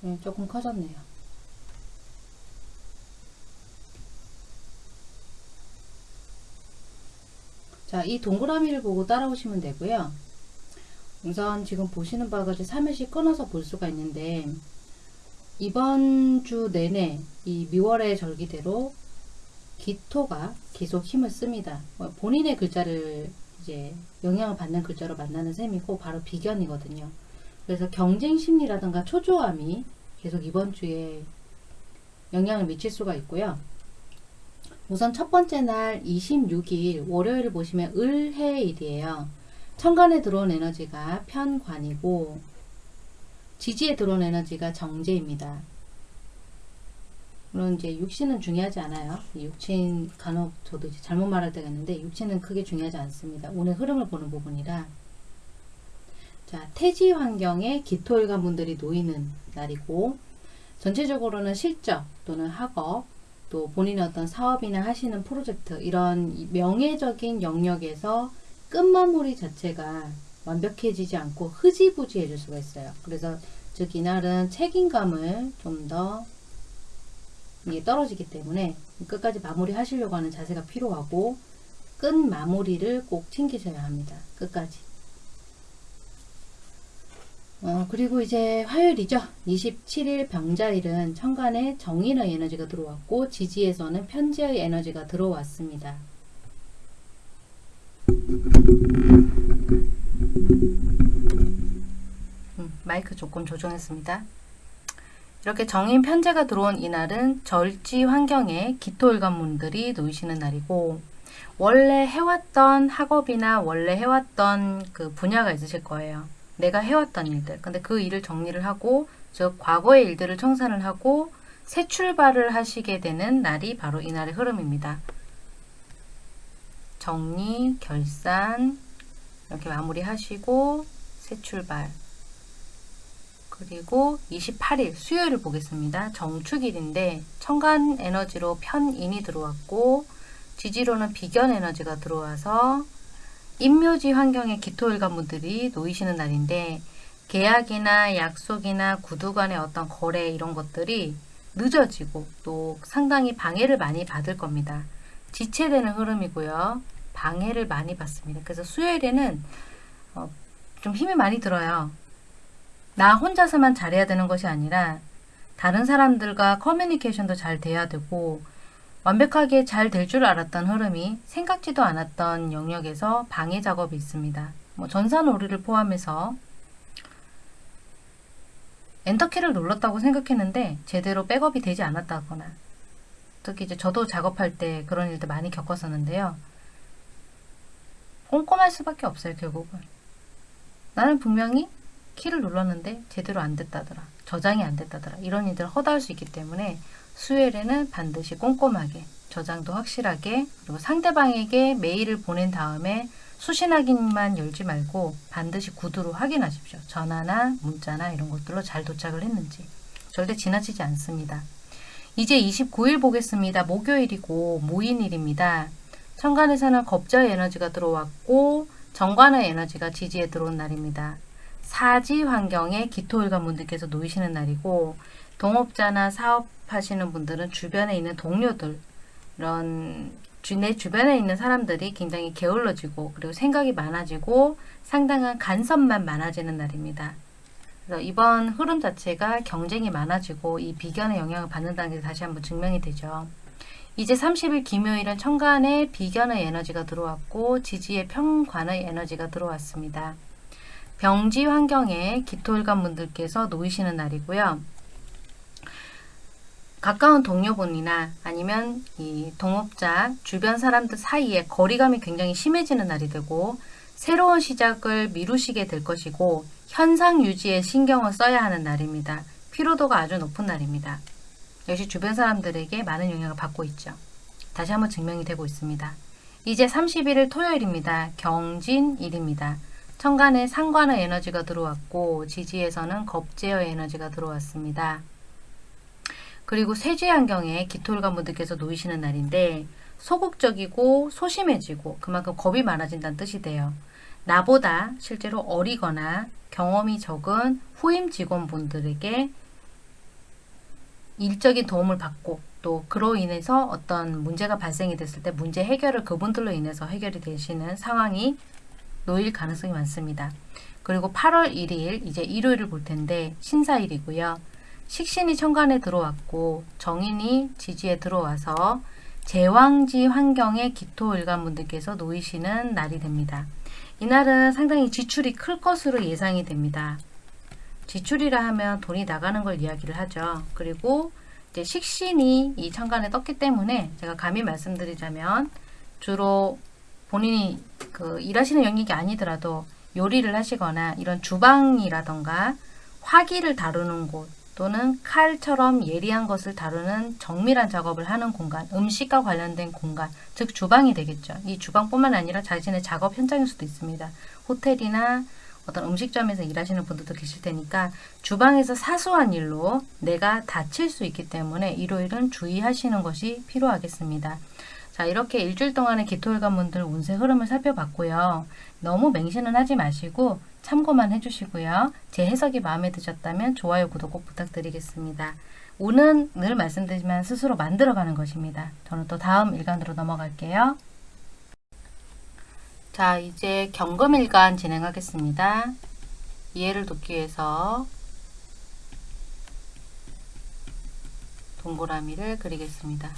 네, 조금 커졌네요. 자, 이 동그라미를 보고 따라오시면 되고요. 우선 지금 보시는 같이 3일씩 끊어서 볼 수가 있는데 이번 주 내내 이 미월의 절기대로 기토가 계속 힘을 씁니다. 뭐 본인의 글자를 이제 영향을 받는 글자로 만나는 셈이고 바로 비견이거든요. 그래서 경쟁 심리라든가 초조함이 계속 이번 주에 영향을 미칠 수가 있고요. 우선 첫 번째 날 26일 월요일을 보시면 을해일이에요. 천간에 들어온 에너지가 편관이고 지지에 들어온 에너지가 정제입니다. 물론 이제 육신은 중요하지 않아요. 이 육신 간혹 저도 이제 잘못 말할 때가 있는데 육신은 크게 중요하지 않습니다. 오늘 흐름을 보는 부분이라 자 태지 환경에 기토일관 분들이 놓이는 날이고 전체적으로는 실적 또는 학업 또 본인의 어떤 사업이나 하시는 프로젝트 이런 이 명예적인 영역에서 끝마무리 자체가 완벽해지지 않고 흐지부지해질 수가 있어요. 그래서 즉 이날은 책임감을 좀 더 이게 떨어지기 때문에 끝까지 마무리 하시려고 하는 자세가 필요하고 끝 마무리를 꼭 챙기셔야 합니다. 끝까지. 어, 그리고 이제 화요일이죠. 27일 병자일은 천간에 정인의 에너지가 들어왔고 지지에서는 편지의 에너지가 들어왔습니다. 음, 마이크 조금 조정했습니다. 이렇게 정인 편제가 들어온 이날은 절지 환경에 기토일관문들이 놓이시는 날이고 원래 해왔던 학업이나 원래 해왔던 그 분야가 있으실 거예요. 내가 해왔던 일들. 근데 그 일을 정리를 하고 즉 과거의 일들을 청산을 하고 새 출발을 하시게 되는 날이 바로 이날의 흐름입니다. 정리, 결산 이렇게 마무리하시고 새 출발 그리고 28일 수요일을 보겠습니다. 정축일인데 천간 에너지로 편인이 들어왔고 지지로는 비견 에너지가 들어와서 인묘지 환경에 기토일관 분들이 놓이시는 날인데 계약이나 약속이나 구두 간의 어떤 거래 이런 것들이 늦어지고 또 상당히 방해를 많이 받을 겁니다. 지체되는 흐름이고요. 방해를 많이 받습니다. 그래서 수요일에는 어, 좀 힘이 많이 들어요. 나 혼자서만 잘해야 되는 것이 아니라 다른 사람들과 커뮤니케이션도 잘 돼야 되고 완벽하게 잘 될 줄 알았던 흐름이 생각지도 않았던 영역에서 방해 작업이 있습니다. 뭐 전산오류를 포함해서 엔터키를 눌렀다고 생각했는데 제대로 백업이 되지 않았다거나 특히 이제 저도 작업할 때 그런 일들 많이 겪었었는데요. 꼼꼼할 수밖에 없어요, 결국은. 나는 분명히 키를 눌렀는데 제대로 안 됐다더라. 저장이 안 됐다더라. 이런 일들을 허다할 수 있기 때문에 수요일에는 반드시 꼼꼼하게 저장도 확실하게 그리고 상대방에게 메일을 보낸 다음에 수신 확인만 열지 말고 반드시 구두로 확인하십시오. 전화나 문자나 이런 것들로 잘 도착을 했는지 절대 지나치지 않습니다. 이제 29일 보겠습니다. 목요일이고 모인일입니다. 천간에서는 겁자의 에너지가 들어왔고 정관의 에너지가 지지에 들어온 날입니다. 사지 환경에 기토일관 분들께서 놓이시는 날이고 동업자나 사업하시는 분들은 주변에 있는 동료들 이런 주- 내 주변에 있는 사람들이 굉장히 게을러지고 그리고 생각이 많아지고 상당한 간섭만 많아지는 날입니다. 그래서 이번 흐름 자체가 경쟁이 많아지고 이 비견의 영향을 받는다는 게 다시 한번 증명이 되죠. 이제 30일 김요일은 천간에 비견의 에너지가 들어왔고 지지의 평관의 에너지가 들어왔습니다. 병지 환경에 기토일관 분들께서 놓이시는 날이고요. 가까운 동료분이나 아니면 이 동업자 주변 사람들 사이에 거리감이 굉장히 심해지는 날이 되고 새로운 시작을 미루시게 될 것이고 현상 유지에 신경을 써야 하는 날입니다. 피로도가 아주 높은 날입니다. 역시 주변 사람들에게 많은 영향을 받고 있죠. 다시 한번 증명이 되고 있습니다. 이제 31일 토요일입니다. 경진일입니다. 천간에 상관의 에너지가 들어왔고 지지에서는 겁제의 에너지가 들어왔습니다. 그리고 세지 환경에 기토일관 분들께서 놓이시는 날인데 소극적이고 소심해지고 그만큼 겁이 많아진다는 뜻이 돼요. 나보다 실제로 어리거나 경험이 적은 후임 직원분들에게 일적인 도움을 받고 또 그로 인해서 어떤 문제가 발생이 됐을 때 문제 해결을 그분들로 인해서 해결이 되시는 상황이 놓일 가능성이 많습니다. 그리고 8월 1일 이제 일요일을 볼 텐데 신사일이고요. 식신이 천간에 들어왔고 정인이 지지에 들어와서 제왕지 환경에 기토일간 분들께서 놓이시는 날이 됩니다. 이날은 상당히 지출이 클 것으로 예상이 됩니다. 지출이라 하면 돈이 나가는 걸 이야기를 하죠. 그리고 이제 식신이 이 천간에 떴기 때문에 제가 감히 말씀드리자면 주로 본인이 그 일하시는 영역이 아니더라도 요리를 하시거나 이런 주방이라던가 화기를 다루는 곳 또는 칼처럼 예리한 것을 다루는 정밀한 작업을 하는 공간, 음식과 관련된 공간, 즉 주방이 되겠죠. 이 주방뿐만 아니라 자신의 작업 현장일 수도 있습니다. 호텔이나 어떤 음식점에서 일하시는 분들도 계실 테니까 주방에서 사소한 일로 내가 다칠 수 있기 때문에 일요일은 주의하시는 것이 필요하겠습니다. 자, 이렇게 일주일 동안의 기토일관 분들 운세 흐름을 살펴봤고요. 너무 맹신은 하지 마시고 참고만 해주시고요. 제 해석이 마음에 드셨다면 좋아요, 구독 꼭 부탁드리겠습니다. 운은 늘 말씀드리지만 스스로 만들어가는 것입니다. 저는 또 다음 일간으로 넘어갈게요. 자, 이제 경금일간 진행하겠습니다. 이해를 돕기 위해서 동그라미를 그리겠습니다.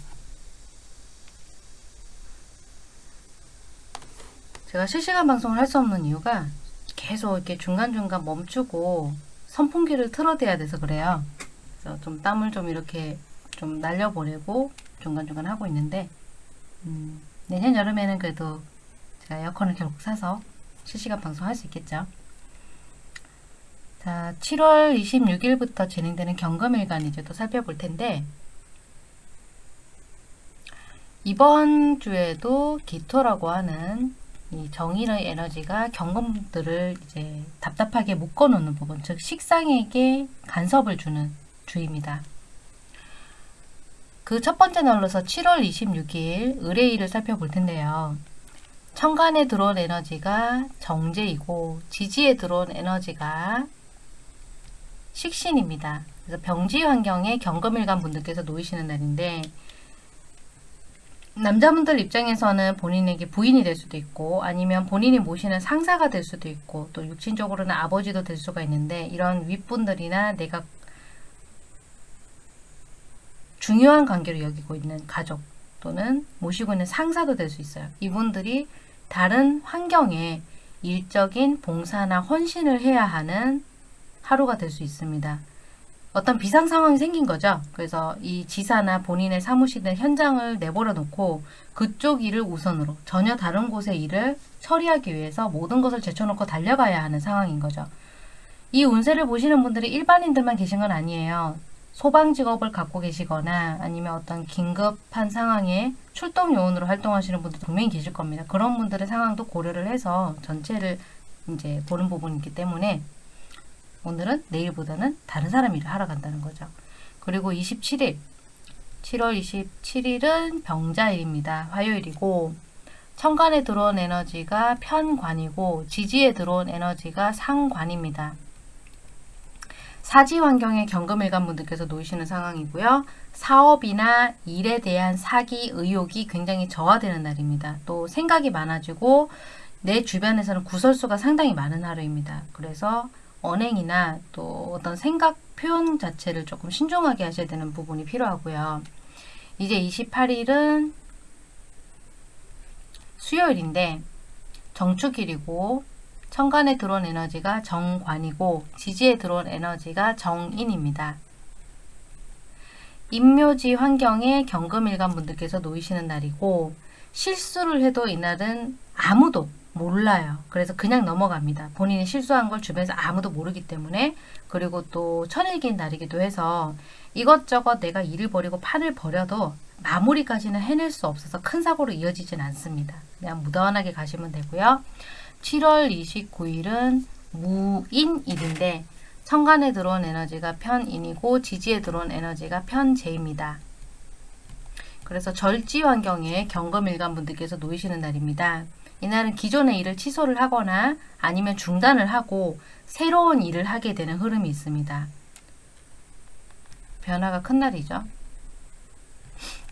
제가 실시간 방송을 할 수 없는 이유가 계속 이렇게 중간중간 멈추고 선풍기를 틀어대야 돼서 그래요. 그래서 좀 땀을 좀 이렇게 좀 날려보내고 중간중간 하고 있는데 음, 내년 여름에는 그래도 제가 에어컨을 결국 사서 실시간 방송 할 수 있겠죠. 자, 7월 26일부터 진행되는 경금일간 이제 또 살펴볼 텐데 이번 주에도 기토라고 하는 이 정인의 에너지가 경금들을 이제 답답하게 묶어놓는 부분, 즉 식상에게 간섭을 주는 주입니다. 그 첫 번째 날로서 7월 26일 의뢰일을 살펴볼 텐데요. 천간에 들어온 에너지가 정제이고 지지에 들어온 에너지가 식신입니다. 그래서 병지 환경에 경금일간 분들께서 놓이시는 날인데 남자분들 입장에서는 본인에게 부인이 될 수도 있고 아니면 본인이 모시는 상사가 될 수도 있고 또 육신적으로는 아버지도 될 수가 있는데 이런 윗분들이나 내가 중요한 관계로 여기고 있는 가족 또는 모시고 있는 상사도 될 수 있어요. 이분들이 다른 환경에 일적인 봉사나 헌신을 해야 하는 하루가 될 수 있습니다. 어떤 비상 상황이 생긴 거죠. 그래서 이 지사나 본인의 사무실의 현장을 내버려 놓고 그쪽 일을 우선으로 전혀 다른 곳의 일을 처리하기 위해서 모든 것을 제쳐놓고 달려가야 하는 상황인 거죠. 이 운세를 보시는 분들이 일반인들만 계신 건 아니에요. 소방 직업을 갖고 계시거나 아니면 어떤 긴급한 상황에 출동 요원으로 활동하시는 분들 분명히 계실 겁니다. 그런 분들의 상황도 고려를 해서 전체를 이제 보는 부분이기 때문에 오늘은 내일보다는 다른 사람 일을 하러 간다는 거죠. 그리고 27일, 7월 27일은 병자일입니다. 화요일이고 천간에 들어온 에너지가 편관이고 지지에 들어온 에너지가 상관입니다. 사지 환경에 경금일간 분들께서 놓이시는 상황이고요. 사업이나 일에 대한 사기 의욕이 굉장히 저하되는 날입니다. 또 생각이 많아지고 내 주변에서는 구설수가 상당히 많은 하루입니다. 그래서 언행이나 또 어떤 생각 표현 자체를 조금 신중하게 하셔야 되는 부분이 필요하고요. 이제 28일은 수요일인데 정축일이고 천간에 들어온 에너지가 정관이고 지지에 들어온 에너지가 정인입니다. 임묘지 환경에 경금일간 분들께서 놓이시는 날이고 실수를 해도 이날은 아무도 몰라요. 그래서 그냥 넘어갑니다. 본인이 실수한 걸 주변에서 아무도 모르기 때문에 그리고 또 천일기인 날이기도 해서 이것저것 내가 일을 벌이고 판을 벌여도 마무리까지는 해낼 수 없어서 큰 사고로 이어지진 않습니다. 그냥 무던하게 가시면 되고요. 7월 29일은 무인일인데 천간에 들어온 에너지가 편인이고 지지에 들어온 에너지가 편재입니다. 그래서 절지 환경에 경금일간 분들께서 놓이시는 날입니다. 이날은 기존의 일을 취소를 하거나 아니면 중단을 하고 새로운 일을 하게 되는 흐름이 있습니다. 변화가 큰 날이죠.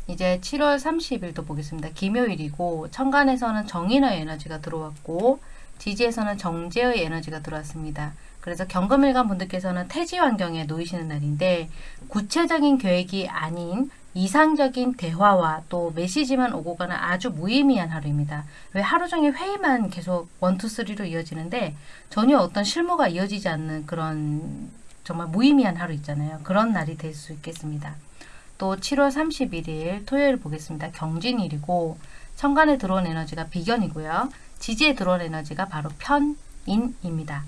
이제 7월 30일도 보겠습니다. 김요일이고 천간에서는 정인의 에너지가 들어왔고 지지에서는 정제의 에너지가 들어왔습니다. 그래서 경금일간 분들께서는 태지 환경에 놓이시는 날인데 구체적인 계획이 아닌 이상적인 대화와 또 메시지만 오고 가는 아주 무의미한 하루입니다. 왜 하루 종일 회의만 계속 원투쓰리로 이어지는데 전혀 어떤 실무가 이어지지 않는 그런 정말 무의미한 하루 있잖아요. 그런 날이 될 수 있겠습니다. 또 7월 31일 토요일 보겠습니다. 경진일이고 천간에 들어온 에너지가 비견이고요. 지지에 들어온 에너지가 바로 편인입니다.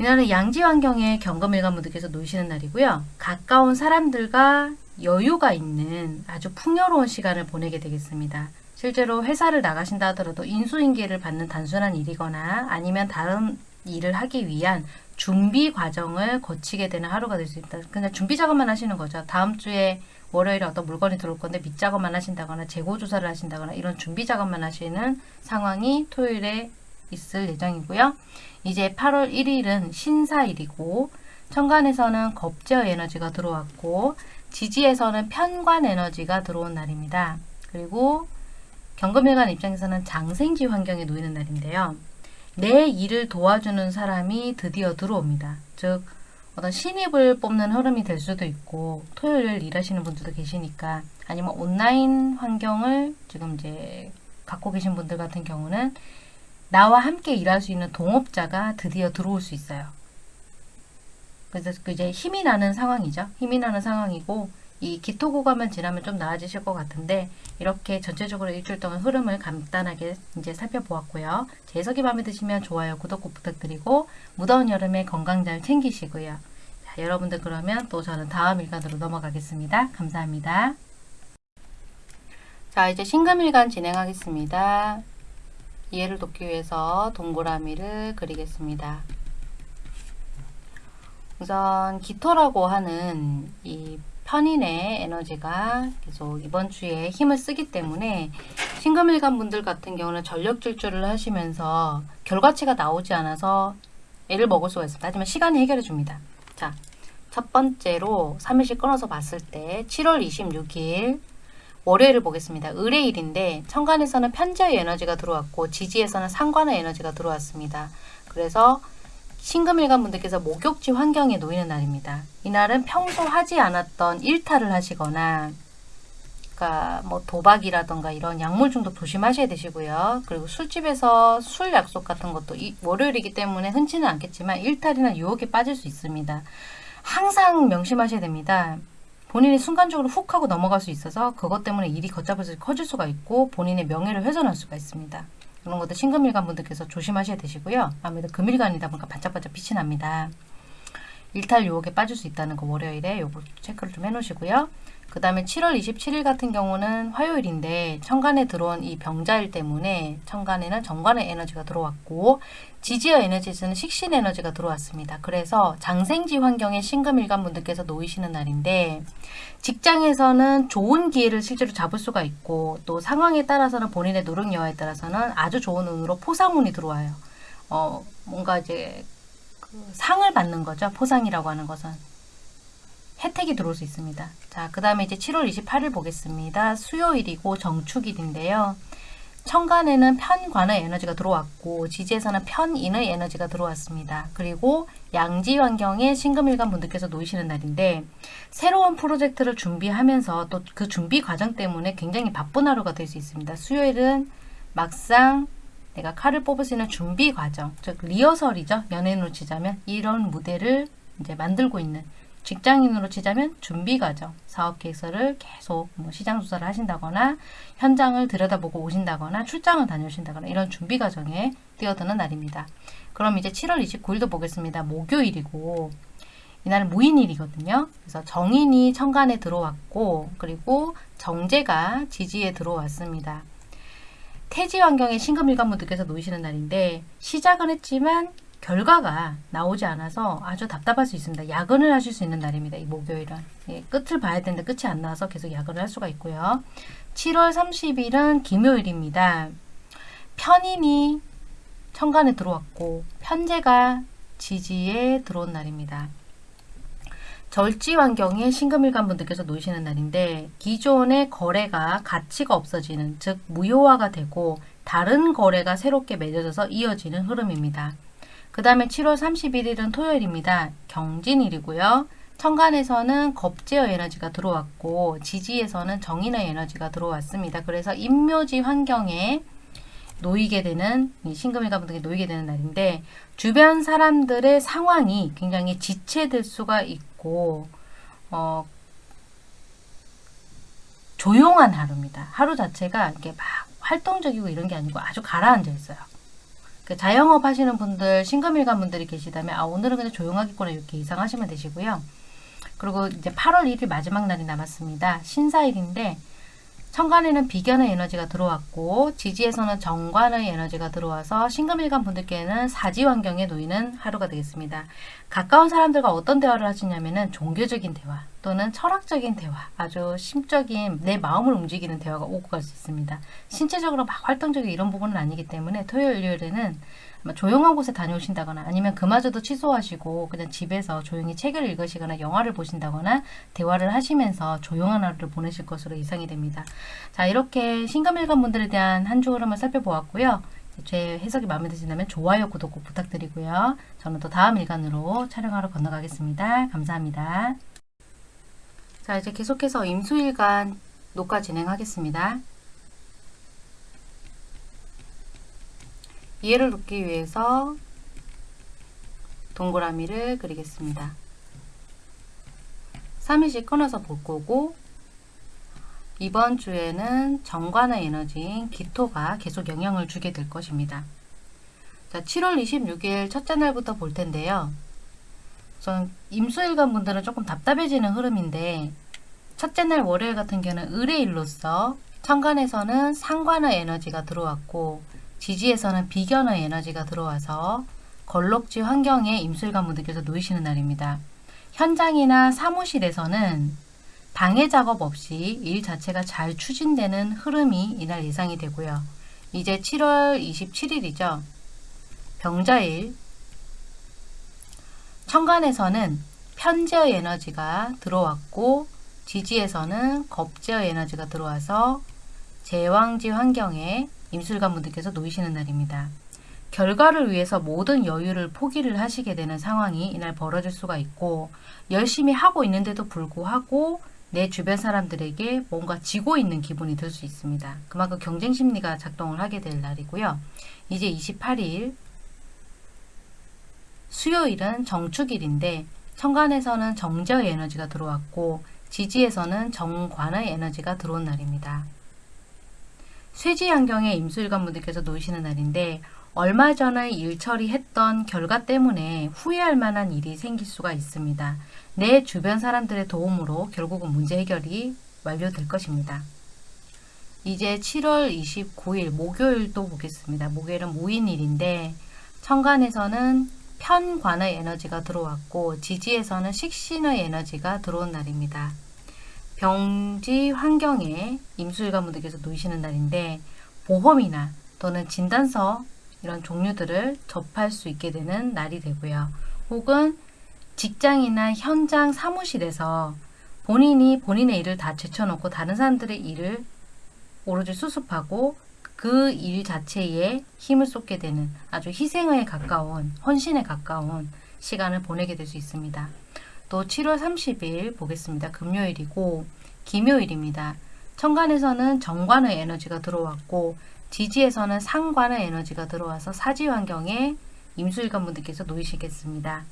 이날은 양지 환경에 경금일관 분들께서 놓이시는 날이고요. 가까운 사람들과 여유가 있는 아주 풍요로운 시간을 보내게 되겠습니다. 실제로 회사를 나가신다 하더라도 인수인계를 받는 단순한 일이거나 아니면 다른 일을 하기 위한 준비 과정을 거치게 되는 하루가 될 수 있다. 그냥 준비 작업만 하시는 거죠. 다음 주에 월요일에 어떤 물건이 들어올 건데 밑 작업만 하신다거나 재고 조사를 하신다거나 이런 준비 작업만 하시는 상황이 토요일에 있을 예정이고요. 이제 8월 1일은 신사일이고 천간에서는 겁제어 에너지가 들어왔고 지지에서는 편관 에너지가 들어온 날입니다. 그리고 경금일간 입장에서는 장생지 환경에 놓이는 날인데요. 내 일을 도와주는 사람이 드디어 들어옵니다. 즉 어떤 신입을 뽑는 흐름이 될 수도 있고 토요일 일하시는 분들도 계시니까 아니면 온라인 환경을 지금 이제 갖고 계신 분들 같은 경우는 나와 함께 일할 수 있는 동업자가 드디어 들어올 수 있어요. 그래서 그 이제 힘이 나는 상황이죠. 힘이 나는 상황이고 이 기토 구간만 지나면 좀 나아지실 것 같은데 이렇게 전체적으로 일주일 동안 흐름을 간단하게 이제 살펴보았고요. 제 해석이 마음에 드시면 좋아요, 구독 꼭 부탁드리고 무더운 여름에 건강 잘 챙기시고요. 자, 여러분들 그러면 또 저는 다음 일간으로 넘어가겠습니다. 감사합니다. 자, 이제 신금일간 진행하겠습니다. 이해를 돕기 위해서 동그라미를 그리겠습니다. 우선 기토라고 하는 이 편인의 에너지가 계속 이번 주에 힘을 쓰기 때문에 신금일간 분들 같은 경우는 전력 질주를 하시면서 결과치가 나오지 않아서 애를 먹을 수가 있습니다. 하지만 시간이 해결해 줍니다. 자, 첫 번째로 3일씩 끊어서 봤을 때 7월 26일 월요일을 보겠습니다. 의뢰일인데 천간에서는 편제의 에너지가 들어왔고 지지에서는 상관의 에너지가 들어왔습니다. 그래서 신금일간 분들께서 목욕지 환경에 놓이는 날입니다. 이날은 평소 하지 않았던 일탈을 하시거나 그러니까 뭐 도박이라던가 이런 약물 중독 조심하셔야 되시고요. 그리고 술집에서 술 약속 같은 것도 이 월요일이기 때문에 흔치는 않겠지만 일탈이나 유혹에 빠질 수 있습니다. 항상 명심하셔야 됩니다. 본인이 순간적으로 훅 하고 넘어갈 수 있어서 그것 때문에 일이 걷잡아서 커질 수가 있고 본인의 명예를 훼손할 수가 있습니다. 그런 것도 신금일간 분들께서 조심하셔야 되시고요. 아무래도 금일간이다 보니까 반짝반짝 빛이 납니다. 일탈 유혹에 빠질 수 있다는 거 월요일에 요거 체크를 좀 해놓으시고요. 그 다음에 7월 27일 같은 경우는 화요일인데 천간에 들어온 이 병자일 때문에 천간에는 정관의 에너지가 들어왔고 지지어 에너지에서는 식신 에너지가 들어왔습니다. 그래서 장생지 환경에 신금일간 분들께서 놓이시는 날인데 직장에서는 좋은 기회를 실제로 잡을 수가 있고 또 상황에 따라서는 본인의 노력 여하에 따라서는 아주 좋은 운으로 포상운이 들어와요. 어 뭔가 이제 그 상을 받는 거죠. 포상이라고 하는 것은. 혜택이 들어올 수 있습니다. 자, 그 다음에 이제 7월 28일 보겠습니다. 수요일이고 정축일인데요. 천간에는 편관의 에너지가 들어왔고 지지에서는 편인의 에너지가 들어왔습니다. 그리고 양지 환경에 신금일간 분들께서 놓이시는 날인데 새로운 프로젝트를 준비하면서 또 그 준비 과정 때문에 굉장히 바쁜 하루가 될 수 있습니다. 수요일은 막상 내가 칼을 뽑을 수 있는 준비 과정, 즉 리허설이죠. 연예인으로 치자면 이런 무대를 이제 만들고 있는 직장인으로 치자면 준비 과정, 사업 계획서를 계속 뭐 시장 조사를 하신다거나 현장을 들여다보고 오신다거나 출장을 다녀오신다거나 이런 준비 과정에 뛰어드는 날입니다. 그럼 이제 7월 29일도 보겠습니다. 목요일이고 이날은 무인일이거든요. 그래서 정인이 천간에 들어왔고 그리고 정제가 지지에 들어왔습니다. 태지 환경에 신금일관 분들께서 놓이시는 날인데 시작은 했지만 결과가 나오지 않아서 아주 답답할 수 있습니다. 야근을 하실 수 있는 날입니다. 이 목요일은. 예, 끝을 봐야 되는데 끝이 안 나와서 계속 야근을 할 수가 있고요. 7월 30일은 김요일입니다. 편인이 천간에 들어왔고 편제가 지지에 들어온 날입니다. 절지 환경에 신금일간 분들께서 놓이시는 날인데 기존의 거래가 가치가 없어지는 즉 무효화가 되고 다른 거래가 새롭게 맺어져서 이어지는 흐름입니다. 그 다음에 7월 31일은 토요일입니다. 경진일이고요. 천간에서는 겁제어 에너지가 들어왔고 지지에서는 정인의 에너지가 들어왔습니다. 그래서 임묘지 환경에 놓이게 되는 이 신금일가 분들이 놓이게 되는 날인데 주변 사람들의 상황이 굉장히 지체될 수가 있고 어, 조용한 하루입니다. 하루 자체가 이렇게 막 활동적이고 이런 게 아니고 아주 가라앉아 있어요. 그 자영업 하시는 분들, 신금일간 분들이 계시다면 아 오늘은 그냥 조용하겠구나 이렇게 예상하시면 되시고요. 그리고 이제 8월 1일 마지막 날이 남았습니다. 신사일인데 천간에는 비견의 에너지가 들어왔고 지지에서는 정관의 에너지가 들어와서 신금일간 분들께는 사지 환경에 놓이는 하루가 되겠습니다. 가까운 사람들과 어떤 대화를 하시냐면은 종교적인 대화 또는 철학적인 대화 아주 심적인 내 마음을 움직이는 대화가 오고 갈 수 있습니다. 신체적으로 막 활동적인 이런 부분은 아니기 때문에 토요일 일요일에는 조용한 곳에 다녀오신다거나 아니면 그마저도 취소하시고 그냥 집에서 조용히 책을 읽으시거나 영화를 보신다거나 대화를 하시면서 조용한 하루를 보내실 것으로 예상이 됩니다. 자 이렇게 신금일간 분들에 대한 한 주 흐름을 살펴보았고요. 제 해석이 마음에 드신다면 좋아요, 구독 꼭 부탁드리고요. 저는 또 다음 일간으로 촬영하러 건너가겠습니다. 감사합니다. 자 이제 계속해서 임수일간 녹화 진행하겠습니다. 이해를 돕기 위해서 동그라미를 그리겠습니다. 3일씩 끊어서 볼 거고 이번 주에는 정관의 에너지인 기토가 계속 영향을 주게 될 것입니다. 자, 7월 26일 첫째 날부터 볼 텐데요. 전 임수일간 분들은 조금 답답해지는 흐름인데 첫째 날 월요일 같은 경우는 의뢰일로서 천간에서는 상관의 에너지가 들어왔고 지지에서는 비견의 에너지가 들어와서 걸록지 환경에 임술관 분들께서 놓이시는 날입니다. 현장이나 사무실에서는 방해 작업 없이 일 자체가 잘 추진되는 흐름이 이날 예상이 되고요. 이제 7월 27일이죠. 병자일 천간에서는 편제의 에너지가 들어왔고 지지에서는 겁제의 에너지가 들어와서 제왕지 환경에 임술관 분들께서 놓이시는 날입니다. 결과를 위해서 모든 여유를 포기를 하시게 되는 상황이 이날 벌어질 수가 있고 열심히 하고 있는데도 불구하고 내 주변 사람들에게 뭔가 지고 있는 기분이 들 수 있습니다. 그만큼 경쟁 심리가 작동을 하게 될 날이고요. 이제 28일 수요일은 정축일인데 천간에서는 정제의 에너지가 들어왔고 지지에서는 정관의 에너지가 들어온 날입니다. 쇠지 환경에 임수일관 분들께서 놓이시는 날인데 얼마 전에 일 처리했던 결과 때문에 후회할 만한 일이 생길 수가 있습니다. 내 주변 사람들의 도움으로 결국은 문제 해결이 완료될 것입니다. 이제 7월 29일 목요일도 보겠습니다. 목요일은 무인일인데 천간에서는 편관의 에너지가 들어왔고 지지에서는 식신의 에너지가 들어온 날입니다. 병지 환경에 임수일관 분들께서 놓이시는 날인데 보험이나 또는 진단서 이런 종류들을 접할 수 있게 되는 날이 되고요. 혹은 직장이나 현장 사무실에서 본인이 본인의 일을 다 제쳐놓고 다른 사람들의 일을 오로지 수습하고 그 일 자체에 힘을 쏟게 되는 아주 희생에 가까운 헌신에 가까운 시간을 보내게 될 수 있습니다. 또 7월 30일 보겠습니다. 금요일이고 김요일입니다. 천간에서는 정관의 에너지가 들어왔고 지지에서는 상관의 에너지가 들어와서 사지 환경에 임수일관 분들께서 놓이시겠습니다.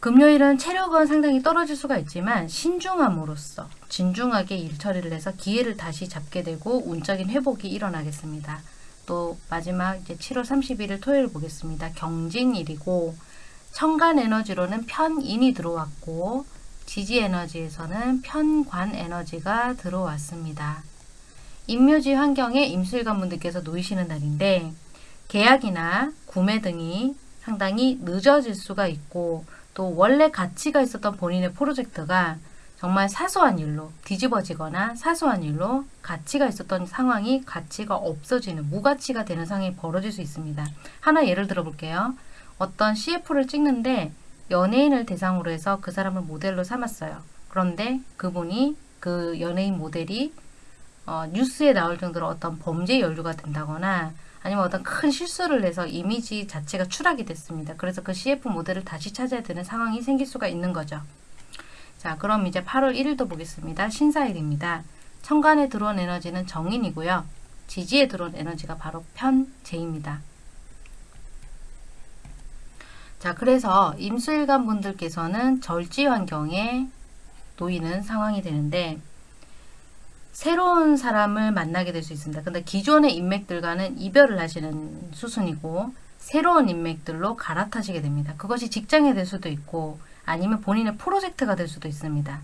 금요일은 체력은 상당히 떨어질 수가 있지만 신중함으로써 진중하게 일 처리를 해서 기회를 다시 잡게 되고 운적인 회복이 일어나겠습니다. 또 마지막 이제 7월 31일 토요일 보겠습니다. 경진일이고 천간 에너지로는 편인이 들어왔고 지지 에너지에서는 편관 에너지가 들어왔습니다. 임묘지 환경에 임술관 분들께서 놓이시는 날인데 계약이나 구매 등이 상당히 늦어질 수가 있고 또 원래 가치가 있었던 본인의 프로젝트가 정말 사소한 일로 뒤집어지거나 사소한 일로 가치가 있었던 상황이 가치가 없어지는 무가치가 되는 상황이 벌어질 수 있습니다. 하나 예를 들어 볼게요. 어떤 CF를 찍는데 연예인을 대상으로 해서 그 사람을 모델로 삼았어요. 그런데 그분이 그 연예인 모델이 어, 뉴스에 나올 정도로 어떤 범죄 연루가 된다거나 아니면 어떤 큰 실수를 해서 이미지 자체가 추락이 됐습니다. 그래서 그 CF 모델을 다시 찾아야 되는 상황이 생길 수가 있는 거죠. 자, 그럼 이제 8월 1일도 보겠습니다. 신사일입니다. 천간에 들어온 에너지는 정인이고요. 지지에 들어온 에너지가 바로 편재입니다. 자, 그래서 임수일간 분들께서는 절지 환경에 놓이는 상황이 되는데 새로운 사람을 만나게 될 수 있습니다. 근데 기존의 인맥들과는 이별을 하시는 수순이고 새로운 인맥들로 갈아타시게 됩니다. 그것이 직장이 될 수도 있고 아니면 본인의 프로젝트가 될 수도 있습니다.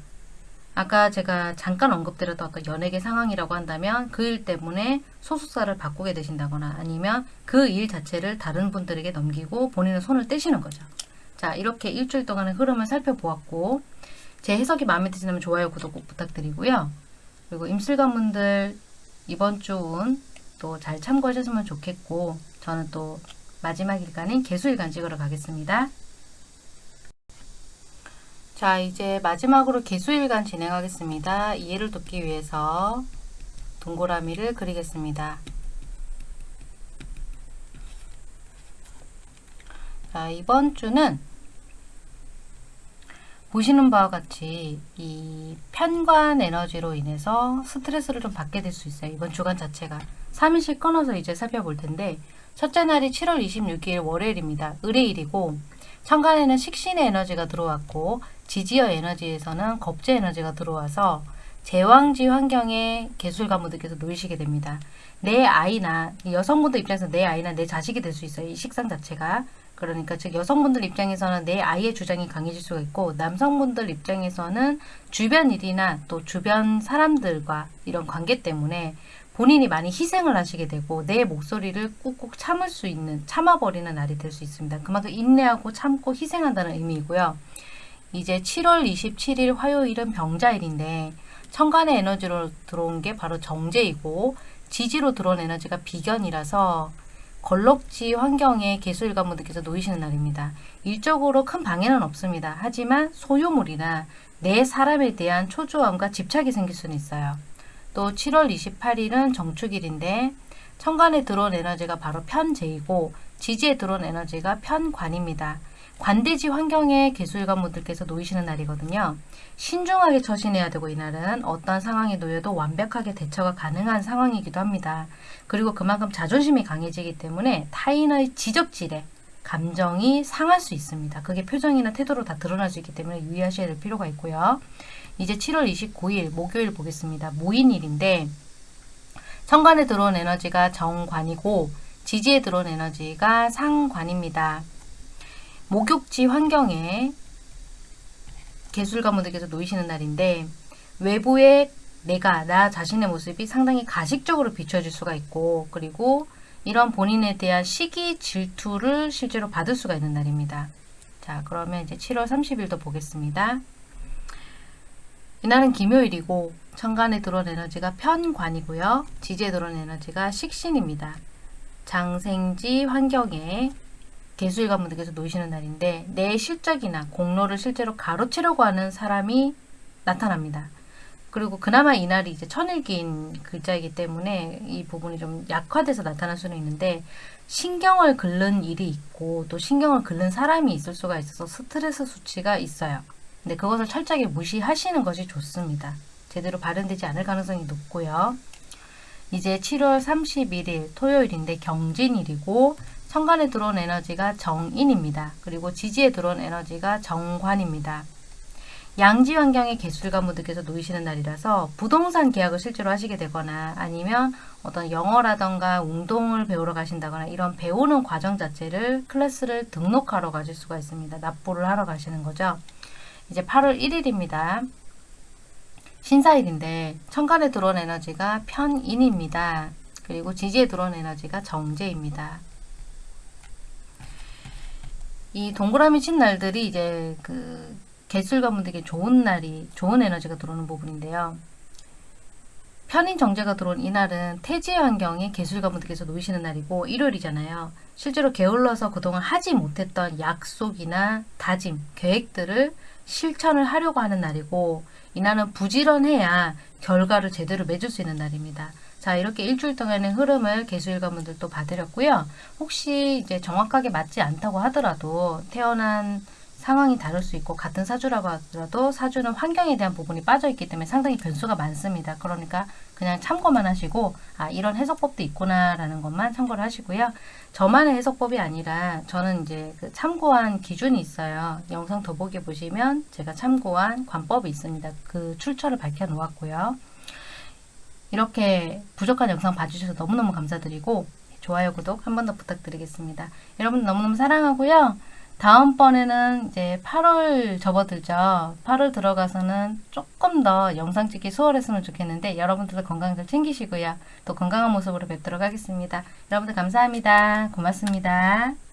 아까 제가 잠깐 언급드렸던 아까 연예계 상황이라고 한다면 그 일 때문에 소속사를 바꾸게 되신다거나 아니면 그 일 자체를 다른 분들에게 넘기고 본인은 손을 떼시는 거죠. 자 이렇게 일주일 동안의 흐름을 살펴보았고 제 해석이 마음에 드시면 좋아요 구독 꼭 부탁드리고요. 그리고 임술관분들 이번 주 운 또 잘 참고하셨으면 좋겠고 저는 또 마지막 일간인 개수일간 찍으러 가겠습니다. 자 이제 마지막으로 개수일간 진행하겠습니다. 이해를 돕기 위해서 동그라미를 그리겠습니다. 자 이번 주는 보시는 바와 같이 이 편관 에너지로 인해서 스트레스를 좀 받게 될 수 있어요. 이번 주간 자체가 3일씩 끊어서 이제 살펴볼 텐데 첫째 날이 7월 26일 월요일입니다. 을의일이고 천간에는 식신의 에너지가 들어왔고 지지어 에너지에서는 겁재 에너지가 들어와서 제왕지 환경에 개술 가무들께서 놓이시게 됩니다. 내 아이나 여성분들 입장에서 내 아이나 내 자식이 될 수 있어요. 이 식상 자체가 그러니까 즉 여성분들 입장에서는 내 아이의 주장이 강해질 수가 있고 남성분들 입장에서는 주변 일이나 또 주변 사람들과 이런 관계 때문에 본인이 많이 희생을 하시게 되고 내 목소리를 꾹꾹 참을 수 있는 참아버리는 날이 될 수 있습니다. 그만큼 인내하고 참고 희생한다는 의미이고요. 이제 7월 27일 화요일은 병자일인데 천간의 에너지로 들어온 게 바로 정제이고 지지로 들어온 에너지가 비견이라서 걸럭지 환경에 개수일 관분들께서 놓이시는 날입니다. 일적으로 큰 방해는 없습니다. 하지만 소유물이나 내 사람에 대한 초조함과 집착이 생길 수는 있어요. 또 7월 28일은 정축일인데 천간에 들어온 에너지가 바로 편재이고 지지에 들어온 에너지가 편관입니다. 관대지 환경에 개수일관분들께서 놓이시는 날이거든요. 신중하게 처신해야 되고 이날은 어떤 상황에 놓여도 완벽하게 대처가 가능한 상황이기도 합니다. 그리고 그만큼 자존심이 강해지기 때문에 타인의 지적질에 감정이 상할 수 있습니다. 그게 표정이나 태도로 다 드러날 수 있기 때문에 유의하셔야 될 필요가 있고요. 이제 7월 29일 목요일 보겠습니다. 모인일인데 천간에 들어온 에너지가 정관이고 지지에 들어온 에너지가 상관입니다. 목욕지 환경에 개술가분들께서 놓이시는 날인데 외부의 내가 나 자신의 모습이 상당히 가식적으로 비춰질 수가 있고 그리고 이런 본인에 대한 시기 질투를 실제로 받을 수가 있는 날입니다. 자 그러면 이제 7월 30일도 보겠습니다. 이날은 김요일이고 천간에 들어온 에너지가 편관이고요. 지지에 들어온 에너지가 식신입니다. 장생지 환경에 개수일관 분들께서 놓이시는 날인데 내 실적이나 공로를 실제로 가로채려고 하는 사람이 나타납니다. 그리고 그나마 이날이 이제 천일기인 글자이기 때문에 이 부분이 좀 약화돼서 나타날 수는 있는데 신경을 긁는 일이 있고 또 신경을 긁는 사람이 있을 수가 있어서 스트레스 수치가 있어요. 근데 그것을 철저하게 무시하시는 것이 좋습니다. 제대로 발현되지 않을 가능성이 높고요. 이제 7월 31일 토요일인데 경진일이고 천간에 들어온 에너지가 정인입니다. 그리고 지지에 들어온 에너지가 정관입니다. 양지 환경의 개술가무들께서 놓이시는 날이라서 부동산 계약을 실제로 하시게 되거나 아니면 어떤 영어라던가 운동을 배우러 가신다거나 이런 배우는 과정 자체를 클래스를 등록하러 가실 수가 있습니다. 납부를 하러 가시는 거죠. 이제 8월 1일입니다. 신사일인데 천간에 들어온 에너지가 편인입니다. 그리고 지지에 들어온 에너지가 정제입니다. 이 동그라미 친 날들이 이제 그 개술가분들에게 좋은 날이 좋은 에너지가 들어오는 부분인데요. 편인 정제가 들어온 이날은 태지의 환경에 개술가분들께서 놓이시는 날이고 일요일이잖아요. 실제로 게을러서 그동안 하지 못했던 약속이나 다짐, 계획들을 실천을 하려고 하는 날이고 이날은 부지런해야 결과를 제대로 맺을 수 있는 날입니다. 자, 이렇게 일주일 동안의 흐름을 개수일관분들도 봐드렸고요. 혹시 이제 정확하게 맞지 않다고 하더라도 태어난 상황이 다를 수 있고 같은 사주라고 하더라도 사주는 환경에 대한 부분이 빠져 있기 때문에 상당히 변수가 많습니다. 그러니까 그냥 참고만 하시고 아 이런 해석법도 있구나 라는 것만 참고를 하시고요. 저만의 해석법이 아니라 저는 이제 그 참고한 기준이 있어요. 영상 더보기 보시면 제가 참고한 관법이 있습니다. 그 출처를 밝혀 놓았고요. 이렇게 부족한 영상 봐주셔서 너무너무 감사드리고 좋아요, 구독 한 번 더 부탁드리겠습니다. 여러분 너무너무 사랑하고요. 다음번에는 이제 8월 접어들죠. 8월 들어가서는 조금 더 영상 찍기 수월했으면 좋겠는데 여러분들도 건강 잘 챙기시고요. 또 건강한 모습으로 뵙도록 하겠습니다. 여러분들 감사합니다. 고맙습니다.